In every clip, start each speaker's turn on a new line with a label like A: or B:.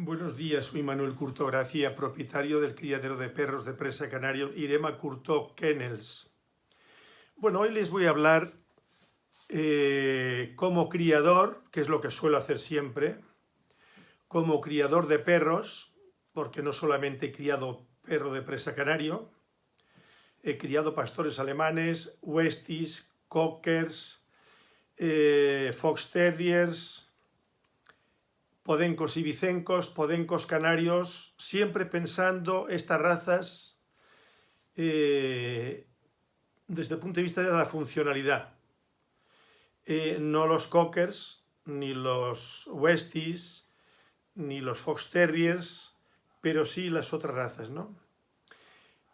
A: Buenos días, soy Manuel Curto Gracia, propietario del criadero de perros de presa canario Irema Curto Kennels. Bueno, hoy les voy a hablar eh, como criador, que es lo que suelo hacer siempre, como criador de perros, porque no solamente he criado perro de presa canario, he criado pastores alemanes, westies, cockers, eh, fox terriers, podencos y vicencos, podencos canarios, siempre pensando estas razas eh, desde el punto de vista de la funcionalidad. Eh, no los cockers, ni los westies, ni los fox terriers, pero sí las otras razas, ¿no?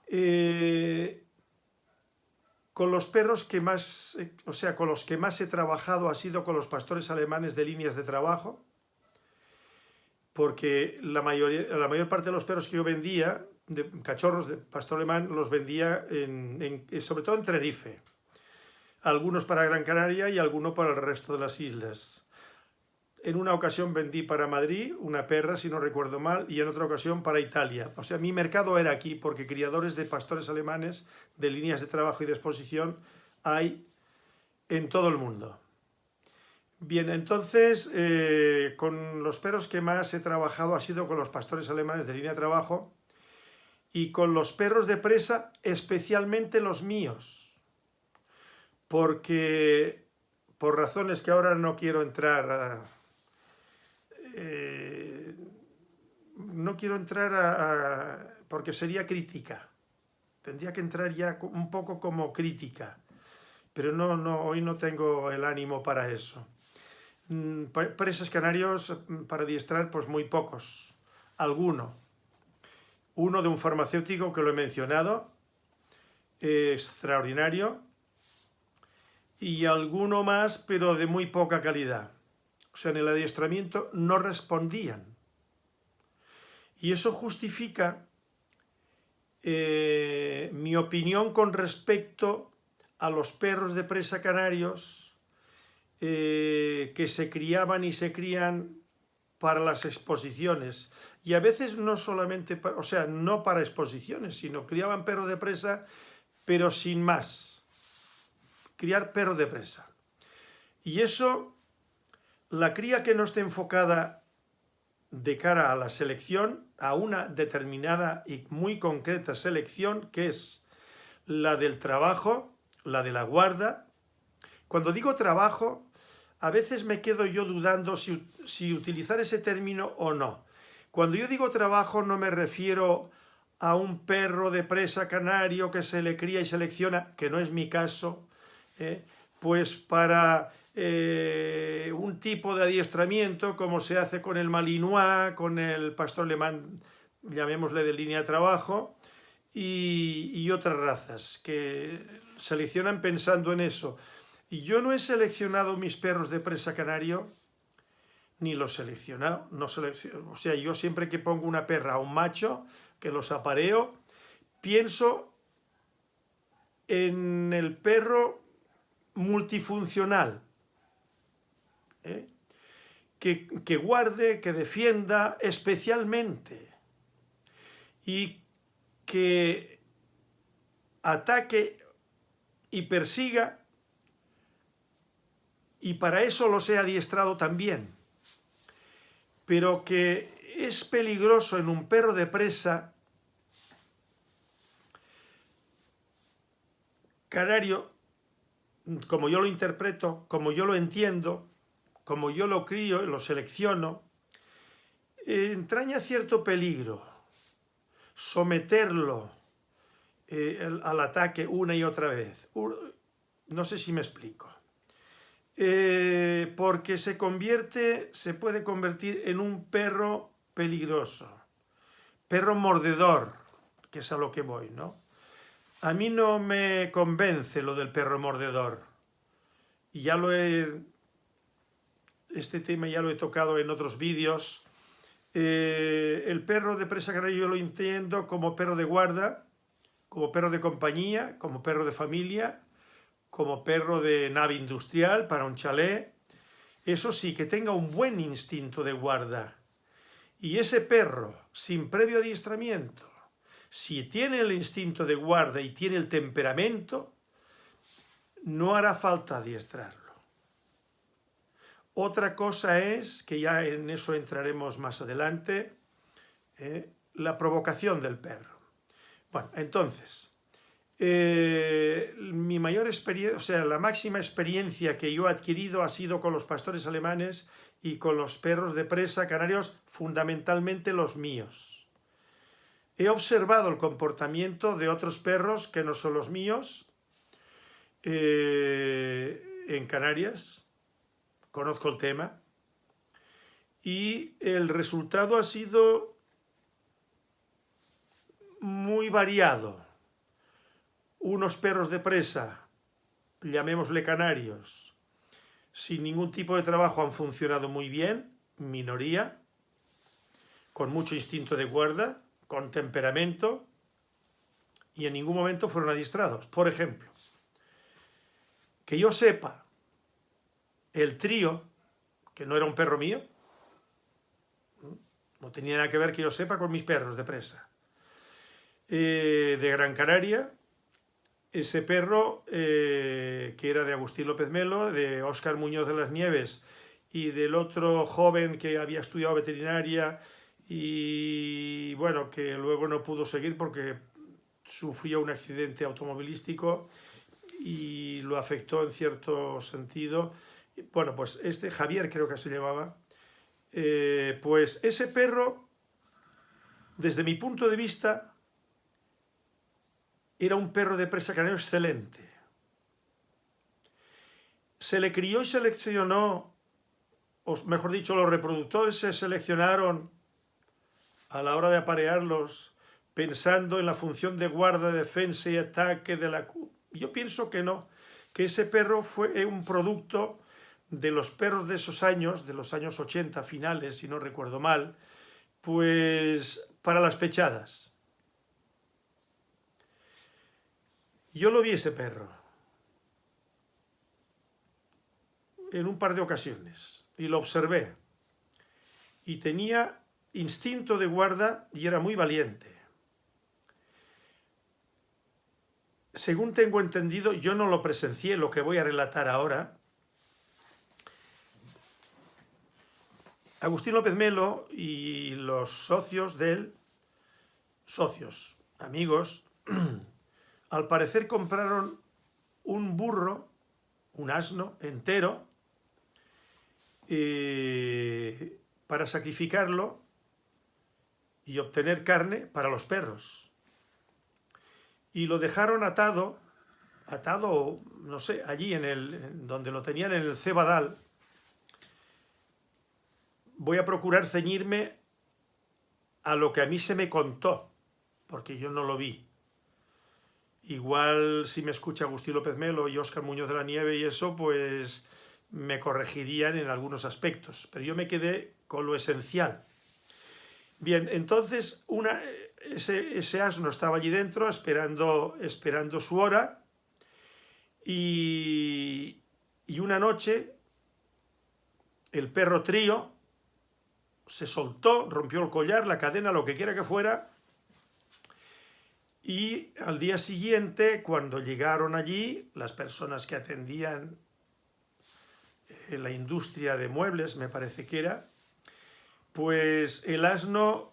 A: Eh, con los perros que más, o sea, con los que más he trabajado ha sido con los pastores alemanes de líneas de trabajo, porque la, mayoría, la mayor parte de los perros que yo vendía, de cachorros de pastor alemán, los vendía en, sobre todo en Tenerife. Algunos para Gran Canaria y algunos para el resto de las islas. En una ocasión vendí para Madrid una perra, si no recuerdo mal, y en otra ocasión para Italia. O sea, mi mercado era aquí, porque criadores de pastores alemanes, de líneas de trabajo y de exposición, hay en todo el mundo. Bien, entonces, eh, con los perros que más he trabajado ha sido con los pastores alemanes de línea de trabajo y con los perros de presa, especialmente los míos, porque por razones que ahora no quiero entrar a, eh, no quiero entrar a, porque sería crítica, tendría que entrar ya un poco como crítica, pero no, no, hoy no tengo el ánimo para eso. Mm, presas canarios mm, para adiestrar, pues muy pocos. Alguno. Uno de un farmacéutico que lo he mencionado, extraordinario. Y alguno más, pero de muy poca calidad. O sea, en el adiestramiento no respondían. Y eso justifica eh, mi opinión con respecto a los perros de presa canarios eh, que se criaban y se crían para las exposiciones. Y a veces no solamente, o sea, no para exposiciones, sino criaban perro de presa, pero sin más. Criar perro de presa. Y eso, la cría que no esté enfocada de cara a la selección, a una determinada y muy concreta selección, que es la del trabajo, la de la guarda. Cuando digo trabajo, a veces me quedo yo dudando si, utilizar ese término o no. Cuando yo digo trabajo no me refiero a un perro de presa canario que se le cría y selecciona, que no es mi caso, ¿eh? pues para eh, un tipo de adiestramiento como se hace con el Malinois, con el pastor alemán, llamémosle de línea de trabajo, y, y otras razas que seleccionan pensando en eso. Y yo no he seleccionado mis perros de presa canario, ni los seleccionado. No selecciono. O sea, yo siempre que pongo una perra a un macho, que los apareo, pienso en el perro multifuncional, ¿eh? que, que guarde, que defienda especialmente y que ataque y persiga y para eso los he adiestrado también. Pero que es peligroso en un perro de presa canario, como yo lo interpreto, como yo lo entiendo, como yo lo crío y lo selecciono, entraña cierto peligro someterlo eh, al ataque una y otra vez. No sé si me explico. Eh, porque se convierte, se puede convertir en un perro peligroso, perro mordedor, que es a lo que voy, ¿no? A mí no me convence lo del perro mordedor, y ya lo he, este tema ya lo he tocado en otros vídeos, eh, el perro de presa canaria yo lo entiendo como perro de guarda, como perro de compañía, como perro de familia, como perro de nave industrial para un chalet. Eso sí, que tenga un buen instinto de guarda Y ese perro, sin previo adiestramiento, si tiene el instinto de guarda y tiene el temperamento, no hará falta adiestrarlo. Otra cosa es, que ya en eso entraremos más adelante, eh, la provocación del perro. Bueno, entonces, eh, mi mayor experiencia, o sea, la máxima experiencia que yo he adquirido ha sido con los pastores alemanes y con los perros de presa canarios, fundamentalmente los míos. He observado el comportamiento de otros perros que no son los míos eh, en Canarias, conozco el tema, y el resultado ha sido muy variado. Unos perros de presa, llamémosle canarios, sin ningún tipo de trabajo han funcionado muy bien, minoría, con mucho instinto de guarda, con temperamento, y en ningún momento fueron adiestrados. Por ejemplo, que yo sepa, el trío, que no era un perro mío, no tenía nada que ver que yo sepa con mis perros de presa, eh, de Gran Canaria, ese perro eh, que era de Agustín López Melo, de Óscar Muñoz de las Nieves y del otro joven que había estudiado veterinaria y bueno, que luego no pudo seguir porque sufrió un accidente automovilístico y lo afectó en cierto sentido. Bueno, pues este, Javier creo que se llamaba, eh, pues ese perro, desde mi punto de vista, era un perro de presa canario excelente. Se le crió y seleccionó, o mejor dicho, los reproductores se seleccionaron a la hora de aparearlos pensando en la función de guarda, defensa y ataque de la... Yo pienso que no, que ese perro fue un producto de los perros de esos años, de los años 80 finales, si no recuerdo mal, pues para las pechadas. Yo lo vi ese perro en un par de ocasiones y lo observé. Y tenía instinto de guarda y era muy valiente. Según tengo entendido, yo no lo presencié, lo que voy a relatar ahora. Agustín López Melo y los socios de él, socios, amigos, al parecer compraron un burro, un asno entero, eh, para sacrificarlo y obtener carne para los perros. Y lo dejaron atado, atado, no sé, allí en el, donde lo tenían en el cebadal. Voy a procurar ceñirme a lo que a mí se me contó, porque yo no lo vi. Igual si me escucha Agustín López Melo y Óscar Muñoz de la Nieve y eso, pues me corregirían en algunos aspectos, pero yo me quedé con lo esencial. Bien, entonces una, ese, ese asno estaba allí dentro esperando, esperando su hora y, y una noche el perro trío se soltó, rompió el collar, la cadena, lo que quiera que fuera, y al día siguiente, cuando llegaron allí, las personas que atendían en la industria de muebles, me parece que era, pues el asno,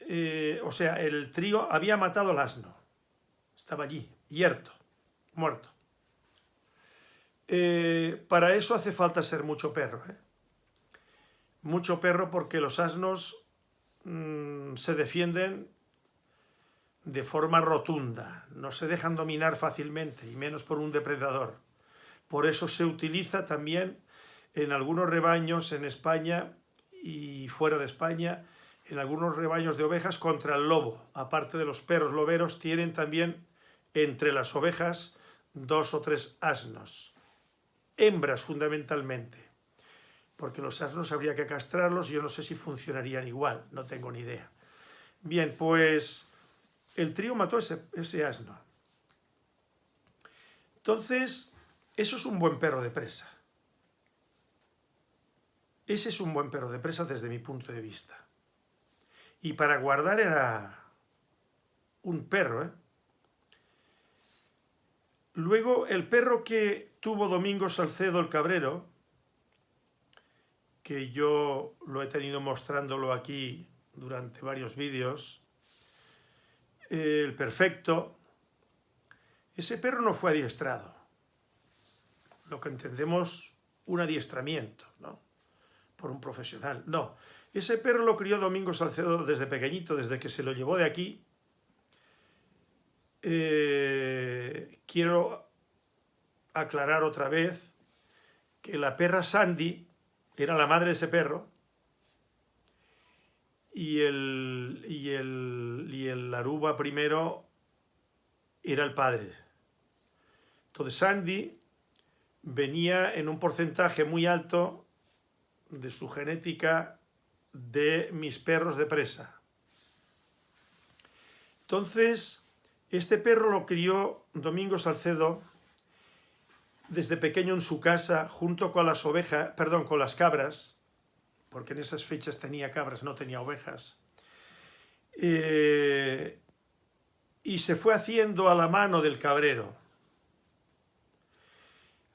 A: eh, o sea, el trío había matado al asno. Estaba allí, hierto, muerto. Eh, para eso hace falta ser mucho perro. ¿eh? Mucho perro porque los asnos mm, se defienden de forma rotunda, no se dejan dominar fácilmente, y menos por un depredador. Por eso se utiliza también en algunos rebaños en España y fuera de España, en algunos rebaños de ovejas contra el lobo. Aparte de los perros loberos, tienen también entre las ovejas dos o tres asnos. Hembras fundamentalmente. Porque los asnos habría que castrarlos yo no sé si funcionarían igual, no tengo ni idea. Bien, pues el trío mató ese, asno. Entonces, eso es un buen perro de presa. Ese es un buen perro de presa desde mi punto de vista. Y para guardar era un perro, ¿eh? Luego, el perro que tuvo Domingo Salcedo el Cabrero, que yo lo he tenido mostrándolo aquí durante varios vídeos, el perfecto, ese perro no fue adiestrado. Lo que entendemos un adiestramiento, ¿no? Por un profesional. No, ese perro lo crió Domingo Salcedo desde pequeñito, desde que se lo llevó de aquí eh, quiero aclarar otra vez que la perra Sandy era la madre de ese perro y el, y el, y el Aruba primero era el padre. Entonces Sandy venía en un porcentaje muy alto de su genética de mis perros de presa. Entonces, este perro lo crió Domingo Salcedo desde pequeño en su casa junto con las ovejas, perdón, con las cabras, porque en esas fechas tenía cabras, no tenía ovejas. Eh, y se fue haciendo a la mano del cabrero.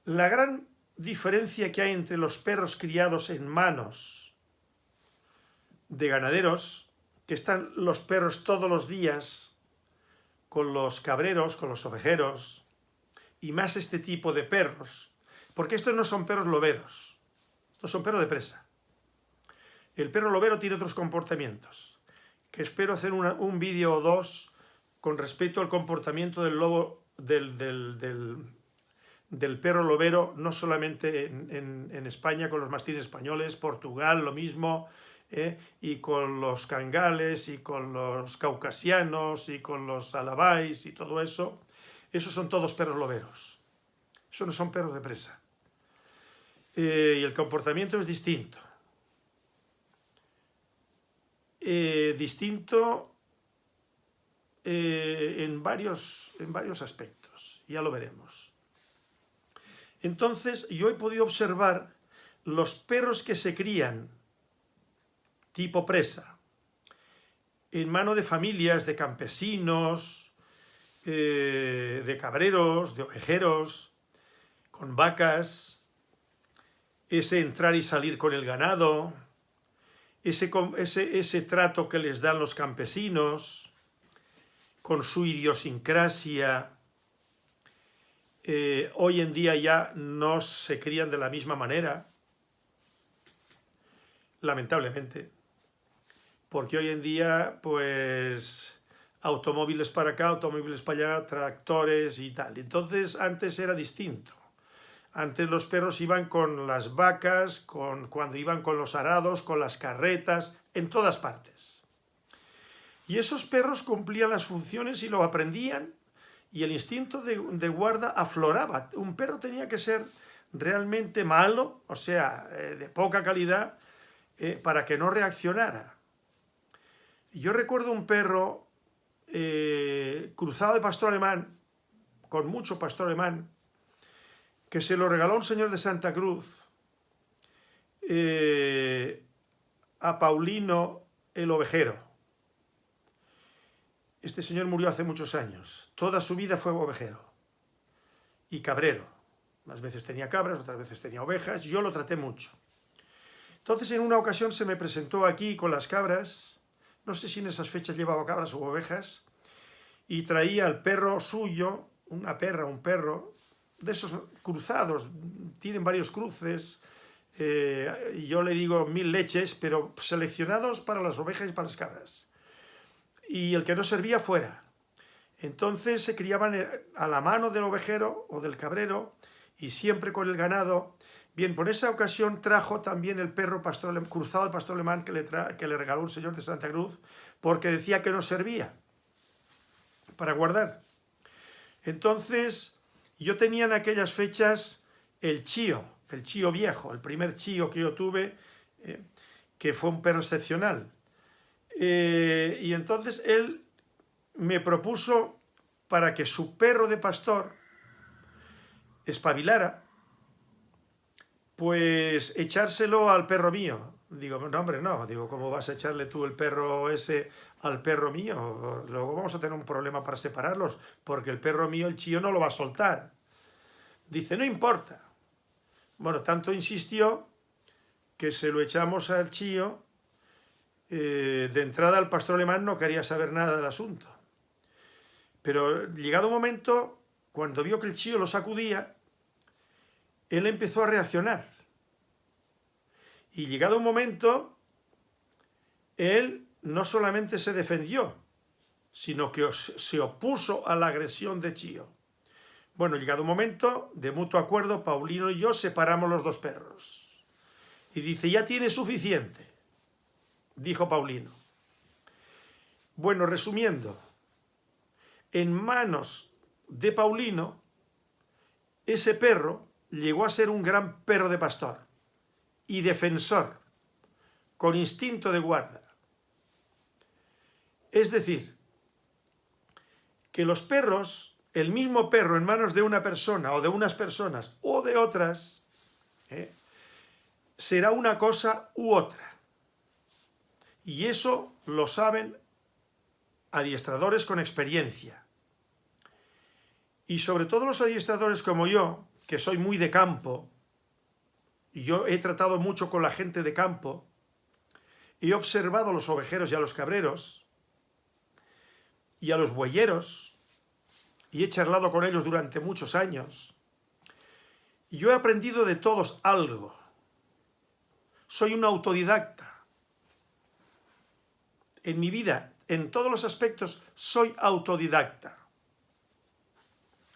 A: La gran diferencia que hay entre los perros criados en manos de ganaderos, que están los perros todos los días con los cabreros, con los ovejeros, y más este tipo de perros, porque estos no son perros loberos, estos son perros de presa. El perro lobero tiene otros comportamientos, que espero hacer un vídeo o dos con respecto al comportamiento del perro lobero, no solamente en, España con los mastines españoles, Portugal, lo mismo, ¿eh? y con los cangales y con los caucasianos y con los alabáis y todo eso, esos son todos perros loberos. Eso no son perros de presa. Eh, y el comportamiento es distinto. Eh, distinto en, varios, en varios aspectos, ya lo veremos. Entonces, yo he podido observar los perros que se crían tipo presa, en mano de familias, de campesinos, eh, de cabreros, de ovejeros, con vacas, ese entrar y salir con el ganado, ese, ese, ese trato que les dan los campesinos, con su idiosincrasia, eh, hoy en día ya no se crían de la misma manera, lamentablemente porque hoy en día, pues, automóviles para acá, automóviles para allá, tractores y tal. Entonces, antes era distinto. Antes los perros iban con las vacas, con, cuando iban con los arados, con las carretas, en todas partes. Y esos perros cumplían las funciones y lo aprendían, y el instinto de, guarda afloraba. Un perro tenía que ser realmente malo, o sea, eh, de poca calidad, eh, para que no reaccionara. Yo recuerdo un perro eh, cruzado de pastor alemán, con mucho pastor alemán, que se lo regaló un señor de Santa Cruz eh, a Paulino el ovejero. Este señor murió hace muchos años. Toda su vida fue ovejero y cabrero. Unas veces tenía cabras, otras veces tenía ovejas. Yo lo traté mucho. Entonces en una ocasión se me presentó aquí con las cabras no sé si en esas fechas llevaba cabras u ovejas, y traía al perro suyo, una perra, un perro, de esos cruzados, tienen varios cruces, eh, yo le digo mil leches, pero seleccionados para las ovejas y para las cabras. Y el que no servía fuera. Entonces se criaban a la mano del ovejero o del cabrero, y siempre con el ganado, Bien, por esa ocasión trajo también el perro pastor, cruzado de pastor alemán que le, que le regaló un señor de Santa Cruz porque decía que no servía para guardar. Entonces, yo tenía en aquellas fechas el chío, el chío viejo, el primer chío que yo tuve, eh, que fue un perro excepcional. Eh, y entonces él me propuso para que su perro de pastor espabilara, pues echárselo al perro mío. Digo, no hombre, no, digo, ¿cómo vas a echarle tú el perro ese al perro mío? Luego vamos a tener un problema para separarlos, porque el perro mío, el chío, no lo va a soltar. Dice, no importa. Bueno, tanto insistió que se lo echamos al chío, eh, de entrada el pastor alemán no quería saber nada del asunto. Pero llegado un momento, cuando vio que el chío lo sacudía, él empezó a reaccionar. Y llegado un momento, él no solamente se defendió, sino que se opuso a la agresión de Chío. Bueno, llegado un momento, de mutuo acuerdo, Paulino y yo separamos los dos perros. Y dice, ya tiene suficiente, dijo Paulino. Bueno, resumiendo, en manos de Paulino, ese perro llegó a ser un gran perro de pastor y defensor, con instinto de guarda. Es decir, que los perros, el mismo perro en manos de una persona o de unas personas o de otras, ¿eh? será una cosa u otra. Y eso lo saben adiestradores con experiencia. Y sobre todo los adiestradores como yo, que soy muy de campo, y yo he tratado mucho con la gente de campo, he observado a los ovejeros y a los cabreros, y a los bueyeros, y he charlado con ellos durante muchos años, y yo he aprendido de todos algo. Soy un autodidacta. En mi vida, en todos los aspectos, soy autodidacta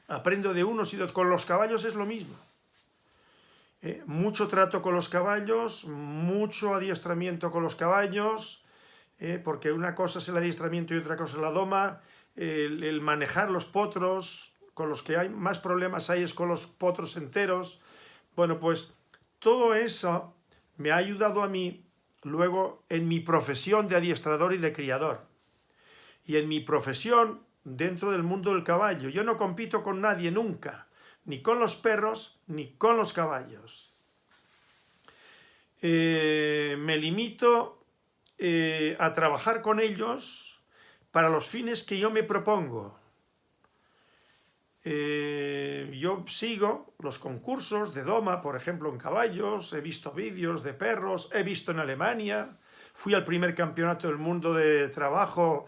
A: aprendo de unos y de otros. Con los caballos es lo mismo. Eh, mucho trato con los caballos, mucho adiestramiento con los caballos, eh, porque una cosa es el adiestramiento y otra cosa es la doma, el, manejar los potros, con los que hay más problemas hay es con los potros enteros. Bueno, pues todo eso me ha ayudado a mí luego en mi profesión de adiestrador y de criador. Y en mi profesión dentro del mundo del caballo. Yo no compito con nadie nunca, ni con los perros, ni con los caballos. Eh, me limito eh, a trabajar con ellos para los fines que yo me propongo. Eh, yo sigo los concursos de Doma, por ejemplo, en caballos, he visto vídeos de perros, he visto en Alemania, fui al primer campeonato del mundo de trabajo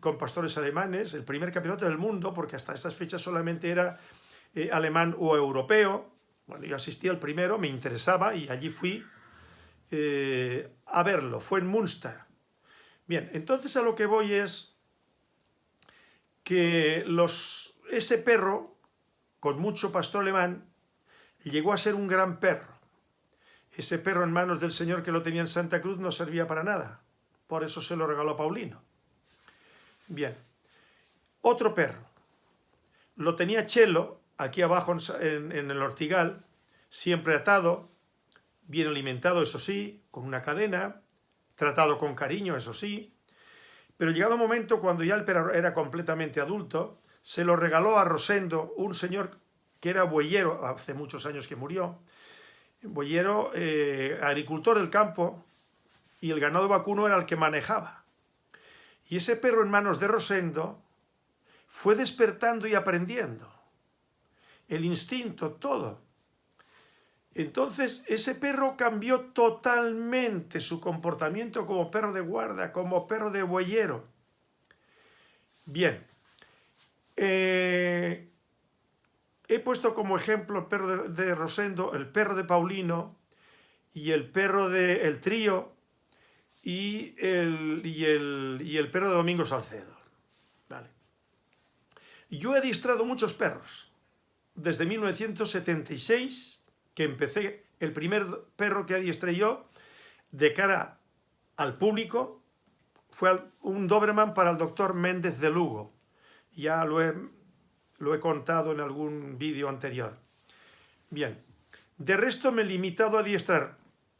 A: con pastores alemanes, el primer campeonato del mundo, porque hasta esas fechas solamente era eh, alemán o europeo. Bueno, yo asistí al primero, me interesaba y allí fui eh, a verlo, fue en Münster. Bien, entonces a lo que voy es que ese perro, con mucho pastor alemán, llegó a ser un gran perro. Ese perro en manos del señor que lo tenía en Santa Cruz no servía para nada, por eso se lo regaló Paulino. Bien. Otro perro. Lo tenía Chelo, aquí abajo en, el ortigal, siempre atado, bien alimentado, eso sí, con una cadena, tratado con cariño, eso sí. Pero llegado un momento, cuando ya el perro era completamente adulto, se lo regaló a Rosendo, un señor que era bueyero, hace muchos años que murió, bueyero, eh, agricultor del campo, y el ganado vacuno era el que manejaba. Y ese perro en manos de Rosendo fue despertando y aprendiendo. El instinto, todo. Entonces ese perro cambió totalmente su comportamiento como perro de guarda, como perro de bueyero. Bien, eh, he puesto como ejemplo el perro de, Rosendo, el perro de Paulino y el perro del el trío y el, y el, perro de Domingo Salcedo. Vale. Yo he adiestrado muchos perros. Desde 1976, que empecé, el primer perro que adiestré yo, de cara al público, fue un Doberman para el doctor Méndez de Lugo. Ya lo he, lo he contado en algún vídeo anterior. Bien, de resto me he limitado a adiestrar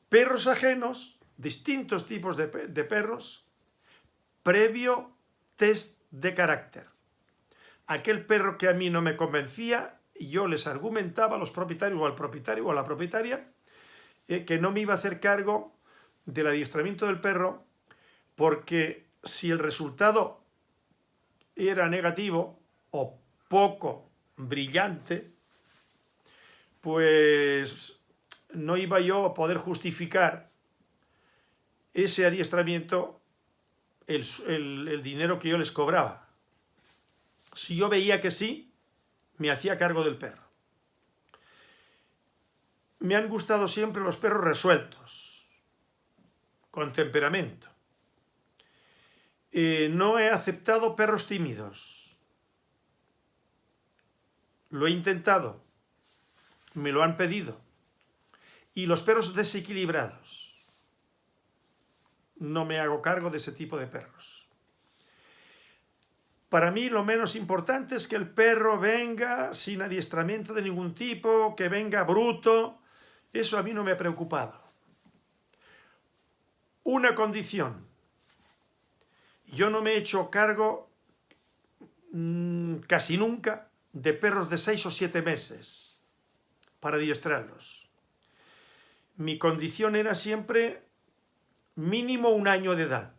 A: perros ajenos distintos tipos de, perros previo test de carácter. Aquel perro que a mí no me convencía, yo les argumentaba a los propietarios o al propietario o a la propietaria eh, que no me iba a hacer cargo del adiestramiento del perro porque si el resultado era negativo o poco brillante, pues no iba yo a poder justificar ese adiestramiento, el, el dinero que yo les cobraba. Si yo veía que sí, me hacía cargo del perro. Me han gustado siempre los perros resueltos, con temperamento. Eh, no he aceptado perros tímidos. Lo he intentado. Me lo han pedido. Y los perros desequilibrados. No me hago cargo de ese tipo de perros. Para mí lo menos importante es que el perro venga sin adiestramiento de ningún tipo, que venga bruto. Eso a mí no me ha preocupado. Una condición, yo no me he hecho cargo mmm, casi nunca de perros de seis o siete meses para adiestrarlos. Mi condición era siempre mínimo un año de edad.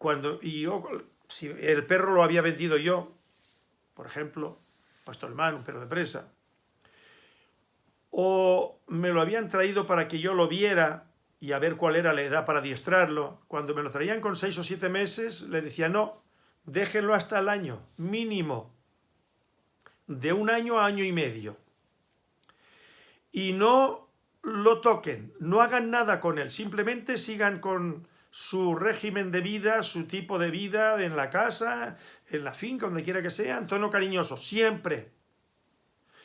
A: Cuando, y yo, si el perro lo había vendido yo, por ejemplo, pastor hermano, un perro de presa, o me lo habían traído para que yo lo viera y a ver cuál era la edad para adiestrarlo. Cuando me lo traían con seis o siete meses, le decía, no, déjenlo hasta el año, mínimo, de un año a año y medio. Y no lo toquen, no hagan nada con él, simplemente sigan con su régimen de vida, su tipo de vida en la casa, en la finca, donde quiera que sea, en tono cariñoso, siempre.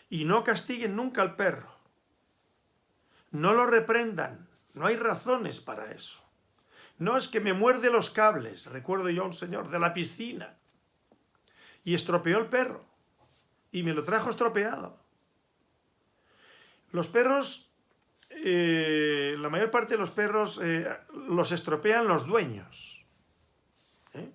A: Y no castiguen nunca al perro. No lo reprendan. No hay razones para eso. No es que me muerde los cables, recuerdo yo a un señor de la piscina, y estropeó el perro, y me lo trajo estropeado. Los perros, eh, la mayor parte de los perros eh, los estropean los dueños. ¿eh?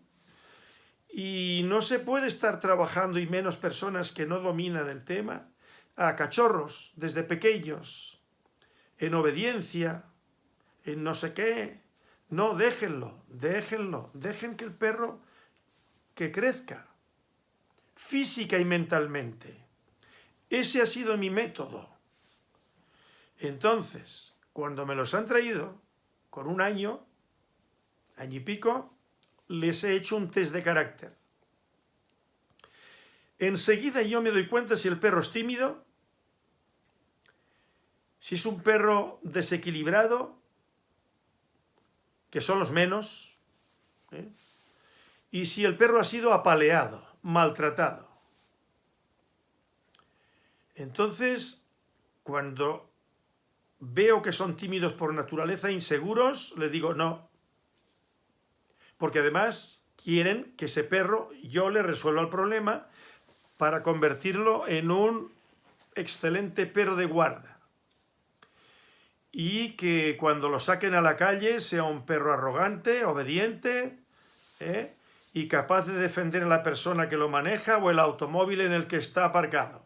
A: Y no se puede estar trabajando, y menos personas que no dominan el tema, a cachorros desde pequeños, en obediencia, en no sé qué. No, déjenlo, déjenlo, dejen que el perro que crezca física y mentalmente. Ese ha sido mi método. Entonces, cuando me los han traído, con un año, año y pico, les he hecho un test de carácter. Enseguida yo me doy cuenta si el perro es tímido, si es un perro desequilibrado, que son los menos, ¿eh? y si el perro ha sido apaleado, maltratado. Entonces, cuando veo que son tímidos por naturaleza, inseguros, le digo no. Porque además quieren que ese perro yo le resuelva el problema para convertirlo en un excelente perro de guarda y que cuando lo saquen a la calle sea un perro arrogante, obediente ¿eh? y capaz de defender a la persona que lo maneja o el automóvil en el que está aparcado.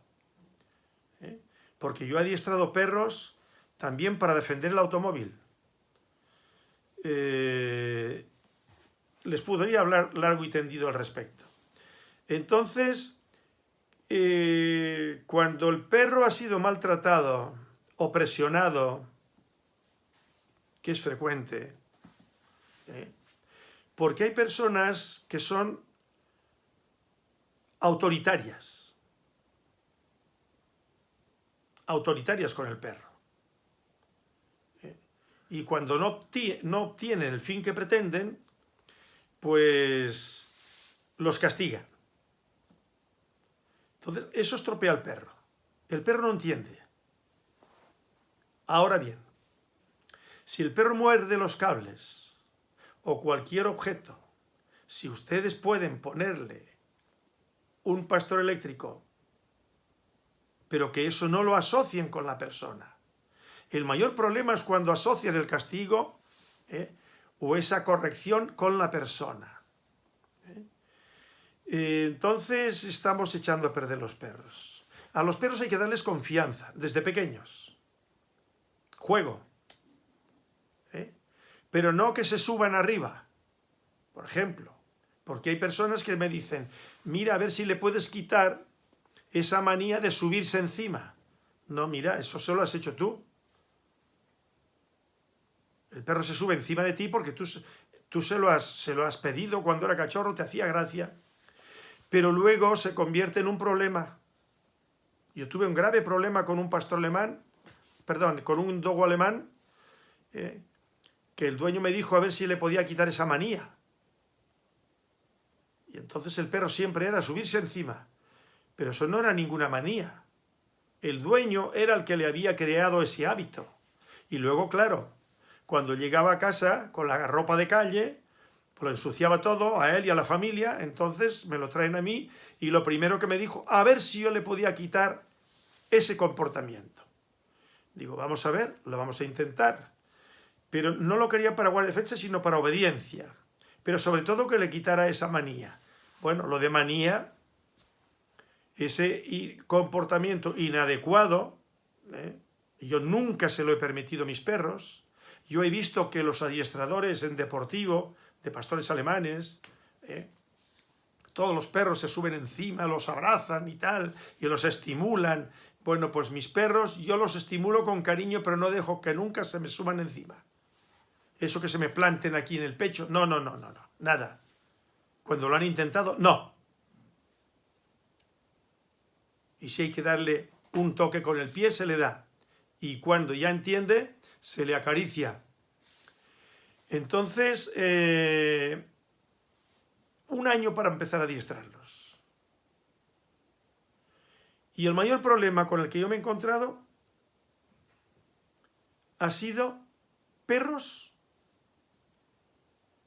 A: ¿eh? Porque yo he adiestrado perros también para defender el automóvil. Eh, les podría hablar largo y tendido al respecto. Entonces, cuando el perro ha sido maltratado o presionado que es frecuente, ¿eh? porque hay personas que son autoritarias, autoritarias con el perro. Y cuando no, no obtienen el fin que pretenden, pues los castigan. Entonces, eso estropea al perro. El perro no entiende. Ahora bien, si el perro muerde los cables o cualquier objeto, si ustedes pueden ponerle un pastor eléctrico, pero que eso no lo asocien con la persona. El mayor problema es cuando asocian el castigo ¿eh? o esa corrección con la persona. ¿eh? Entonces estamos echando a perder los perros. A los perros hay que darles confianza desde pequeños. juego. ¿eh? Pero no que se suban arriba, por ejemplo. Porque hay personas que me dicen, mira a ver si le puedes quitar esa manía de subirse encima. No, mira, eso solo lo has hecho tú. El perro se sube encima de ti porque tú, tú se, lo has, se lo has pedido cuando era cachorro, te hacía gracia. Pero luego se convierte en un problema. Yo tuve un grave problema con un pastor alemán, perdón, con un dogo alemán, eh, que el dueño me dijo a ver si le podía quitar esa manía. Y entonces el perro siempre era subirse encima. Pero eso no era ninguna manía. El dueño era el que le había creado ese hábito. Y luego, claro, cuando llegaba a casa con la ropa de calle, pues lo ensuciaba todo a él y a la familia, entonces me lo traen a mí y lo primero que me dijo, a ver si yo le podía quitar ese comportamiento. Digo, vamos a ver, lo vamos a intentar. Pero no lo quería para guardia defensa, sino para obediencia. Pero sobre todo que le quitara esa manía. Bueno, lo de manía, ese comportamiento inadecuado, ¿eh? yo nunca se lo he permitido a mis perros. Yo he visto que los adiestradores en deportivo, de pastores alemanes, ¿eh? todos los perros se suben encima, los abrazan y tal, y los estimulan. Bueno, pues mis perros yo los estimulo con cariño, pero no dejo que nunca se me suban encima. Eso que se me planten aquí en el pecho, no, no, no, no, no, nada. Cuando lo han intentado, no. Y si hay que darle un toque con el pie, se le da. Y cuando ya entiende, se le acaricia. Entonces, eh, un año para empezar a adiestrarlos. Y el mayor problema con el que yo me he encontrado ha sido perros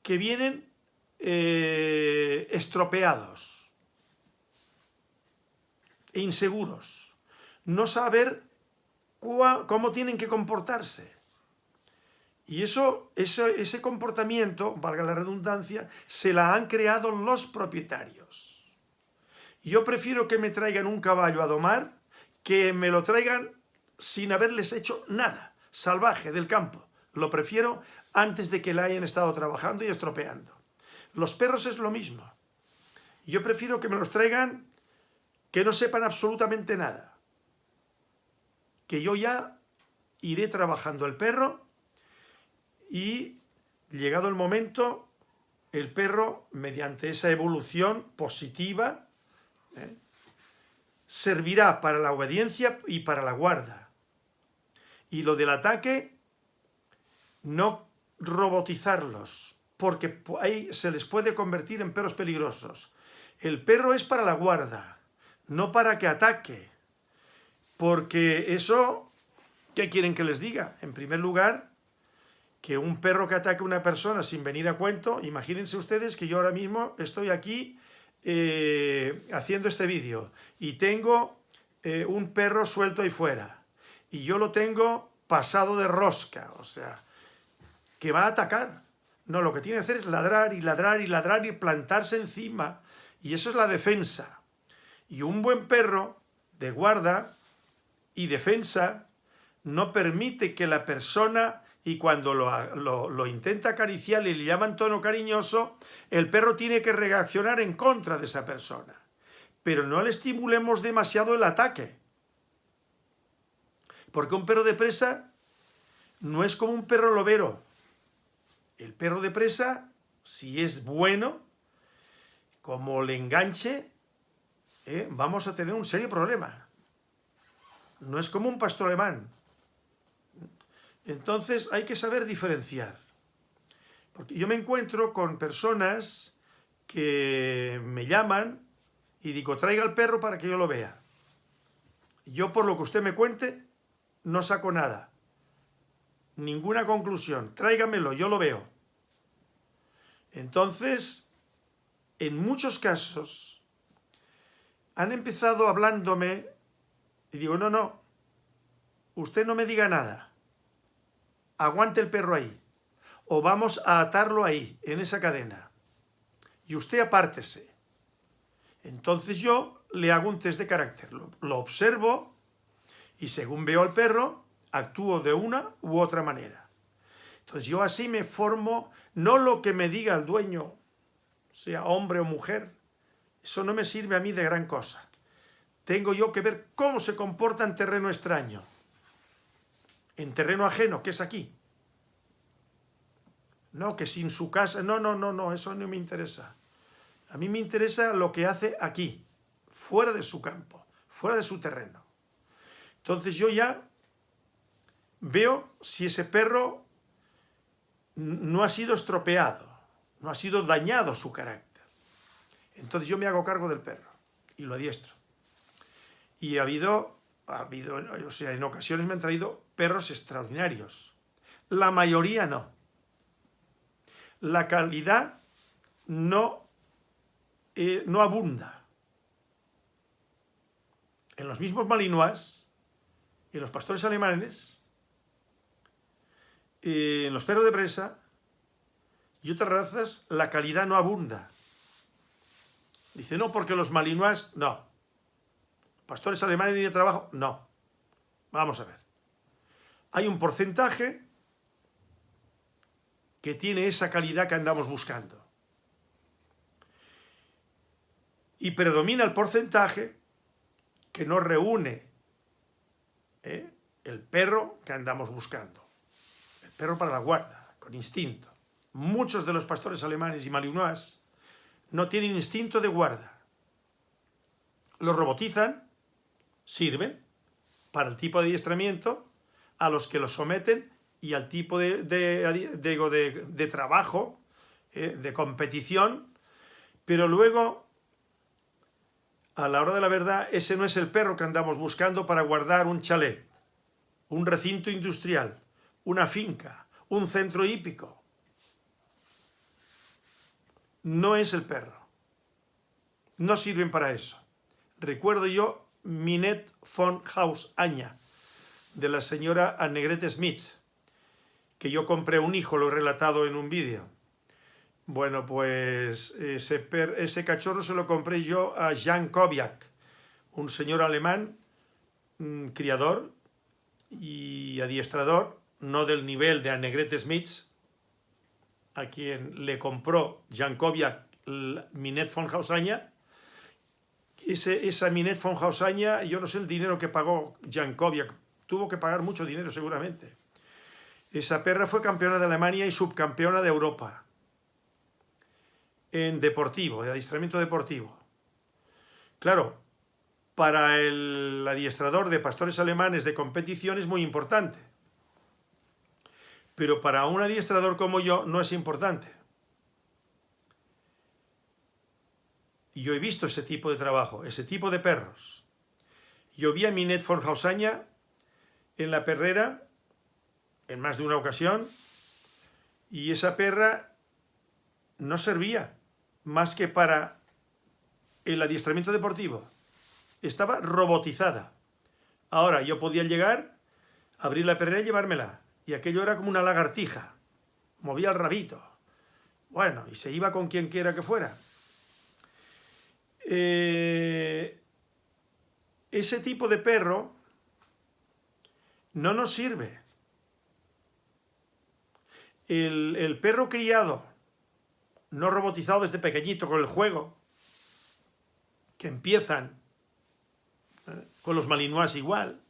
A: que vienen eh, estropeados e inseguros, no saber cómo tienen que comportarse. Y eso, ese, ese comportamiento, valga la redundancia, se la han creado los propietarios. Yo prefiero que me traigan un caballo a domar que me lo traigan sin haberles hecho nada, salvaje, del campo. Lo prefiero antes de que la hayan estado trabajando y estropeando. Los perros es lo mismo. Yo prefiero que me los traigan que no sepan absolutamente nada. Que yo ya iré trabajando el perro y llegado el momento, el perro, mediante esa evolución positiva, ¿eh? servirá para la obediencia y para la guarda. Y lo del ataque, no robotizarlos, porque ahí se les puede convertir en perros peligrosos. El perro es para la guarda, no para que ataque, porque eso, ¿qué quieren que les diga? En primer lugar, que un perro que ataque a una persona sin venir a cuento, imagínense ustedes que yo ahora mismo estoy aquí eh, haciendo este vídeo y tengo eh, un perro suelto ahí fuera y yo lo tengo pasado de rosca, o sea, que va a atacar. No, lo que tiene que hacer es ladrar y ladrar y ladrar y plantarse encima. Y eso es la defensa. Y un buen perro de guarda y defensa no permite que la persona, y cuando lo, lo, intenta acariciar y le llaman tono cariñoso, el perro tiene que reaccionar en contra de esa persona. Pero no le estimulemos demasiado el ataque. Porque un perro de presa no es como un perro lobero, el perro de presa, si es bueno, como le enganche, eh, vamos a tener un serio problema. No es como un pastor alemán. Entonces hay que saber diferenciar. Porque yo me encuentro con personas que me llaman y digo, traiga el perro para que yo lo vea. Yo por lo que usted me cuente, no saco nada ninguna conclusión, tráigamelo, yo lo veo. Entonces, en muchos casos, han empezado hablándome y digo, no, no, usted no me diga nada, aguante el perro ahí, o vamos a atarlo ahí, en esa cadena, y usted apártese. Entonces yo le hago un test de carácter, lo, lo observo y según veo al perro, actúo de una u otra manera. Entonces yo así me formo, no lo que me diga el dueño, sea hombre o mujer, eso no me sirve a mí de gran cosa. Tengo yo que ver cómo se comporta en terreno extraño, en terreno ajeno, que es aquí. No, que sin su casa, no, no, no, no, eso no me interesa. A mí me interesa lo que hace aquí, fuera de su campo, fuera de su terreno. Entonces yo ya veo si ese perro no ha sido estropeado, no ha sido dañado su carácter. Entonces yo me hago cargo del perro y lo adiestro. Y ha habido, ha habido, o sea, en ocasiones me han traído perros extraordinarios. La mayoría no. La calidad no, eh, no abunda. En los mismos malinois, en los pastores alemanes, en los perros de presa y otras razas, la calidad no abunda. Dice, no, porque los malinois, no. Pastores alemanes de trabajo, no. Vamos a ver. Hay un porcentaje que tiene esa calidad que andamos buscando. Y predomina el porcentaje que no reúne ¿eh? el perro que andamos buscando. El perro para la guarda, con instinto. Muchos de los pastores alemanes y malinois no tienen instinto de guarda. Los robotizan, sirven para el tipo de adiestramiento a los que los someten y al tipo de, de, trabajo, eh, de competición, pero luego, a la hora de la verdad, ese no es el perro que andamos buscando para guardar un chalet, un recinto industrial, una finca, un centro hípico. No es el perro. No sirven para eso. Recuerdo yo Minet von Haus Aña, de la señora Annegrete Smith, que yo compré un hijo, lo he relatado en un vídeo. Bueno, pues ese, cachorro se lo compré yo a Jan Kobiak, un señor alemán, mm, criador y adiestrador, no del nivel de Annegret Smith, a quien le compró Jan Kobiak Minet von Hausaña. Ese, esa Minet von Hausaña, yo no sé el dinero que pagó Jan Kobiak, tuvo que pagar mucho dinero seguramente esa perra fue campeona de Alemania y subcampeona de Europa en deportivo, de adiestramiento deportivo. Claro, para el adiestrador de pastores alemanes de competición es muy importante. Pero para un adiestrador como yo no es importante. Yo he visto ese tipo de trabajo, ese tipo de perros. Yo vi a Minet von Hausaña en la perrera en más de una ocasión y esa perra no servía más que para el adiestramiento deportivo. Estaba robotizada. Ahora yo podía llegar, abrir la perrera y llevármela. Y aquello era como una lagartija. Movía el rabito. Bueno, y se iba con quien quiera que fuera. Eh, ese tipo de perro no nos sirve el, perro criado, no robotizado desde pequeñito con el juego, que empiezan ¿eh? con los malinois igual,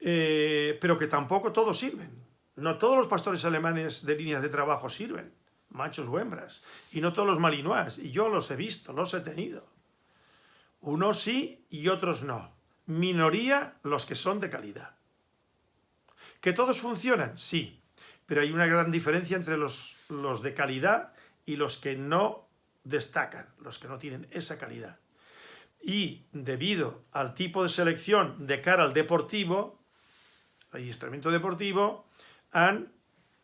A: eh, pero que tampoco todos sirven. No todos los pastores alemanes de líneas de trabajo sirven, machos o hembras, y no todos los malinois, y yo los he visto, los he tenido. Unos sí y otros no. Minoría los que son de calidad. ¿Que todos funcionan? Sí, pero hay una gran diferencia entre los, los de calidad y los que no destacan, los que no tienen esa calidad. Y debido al tipo de selección de cara al deportivo, adiestramiento deportivo, han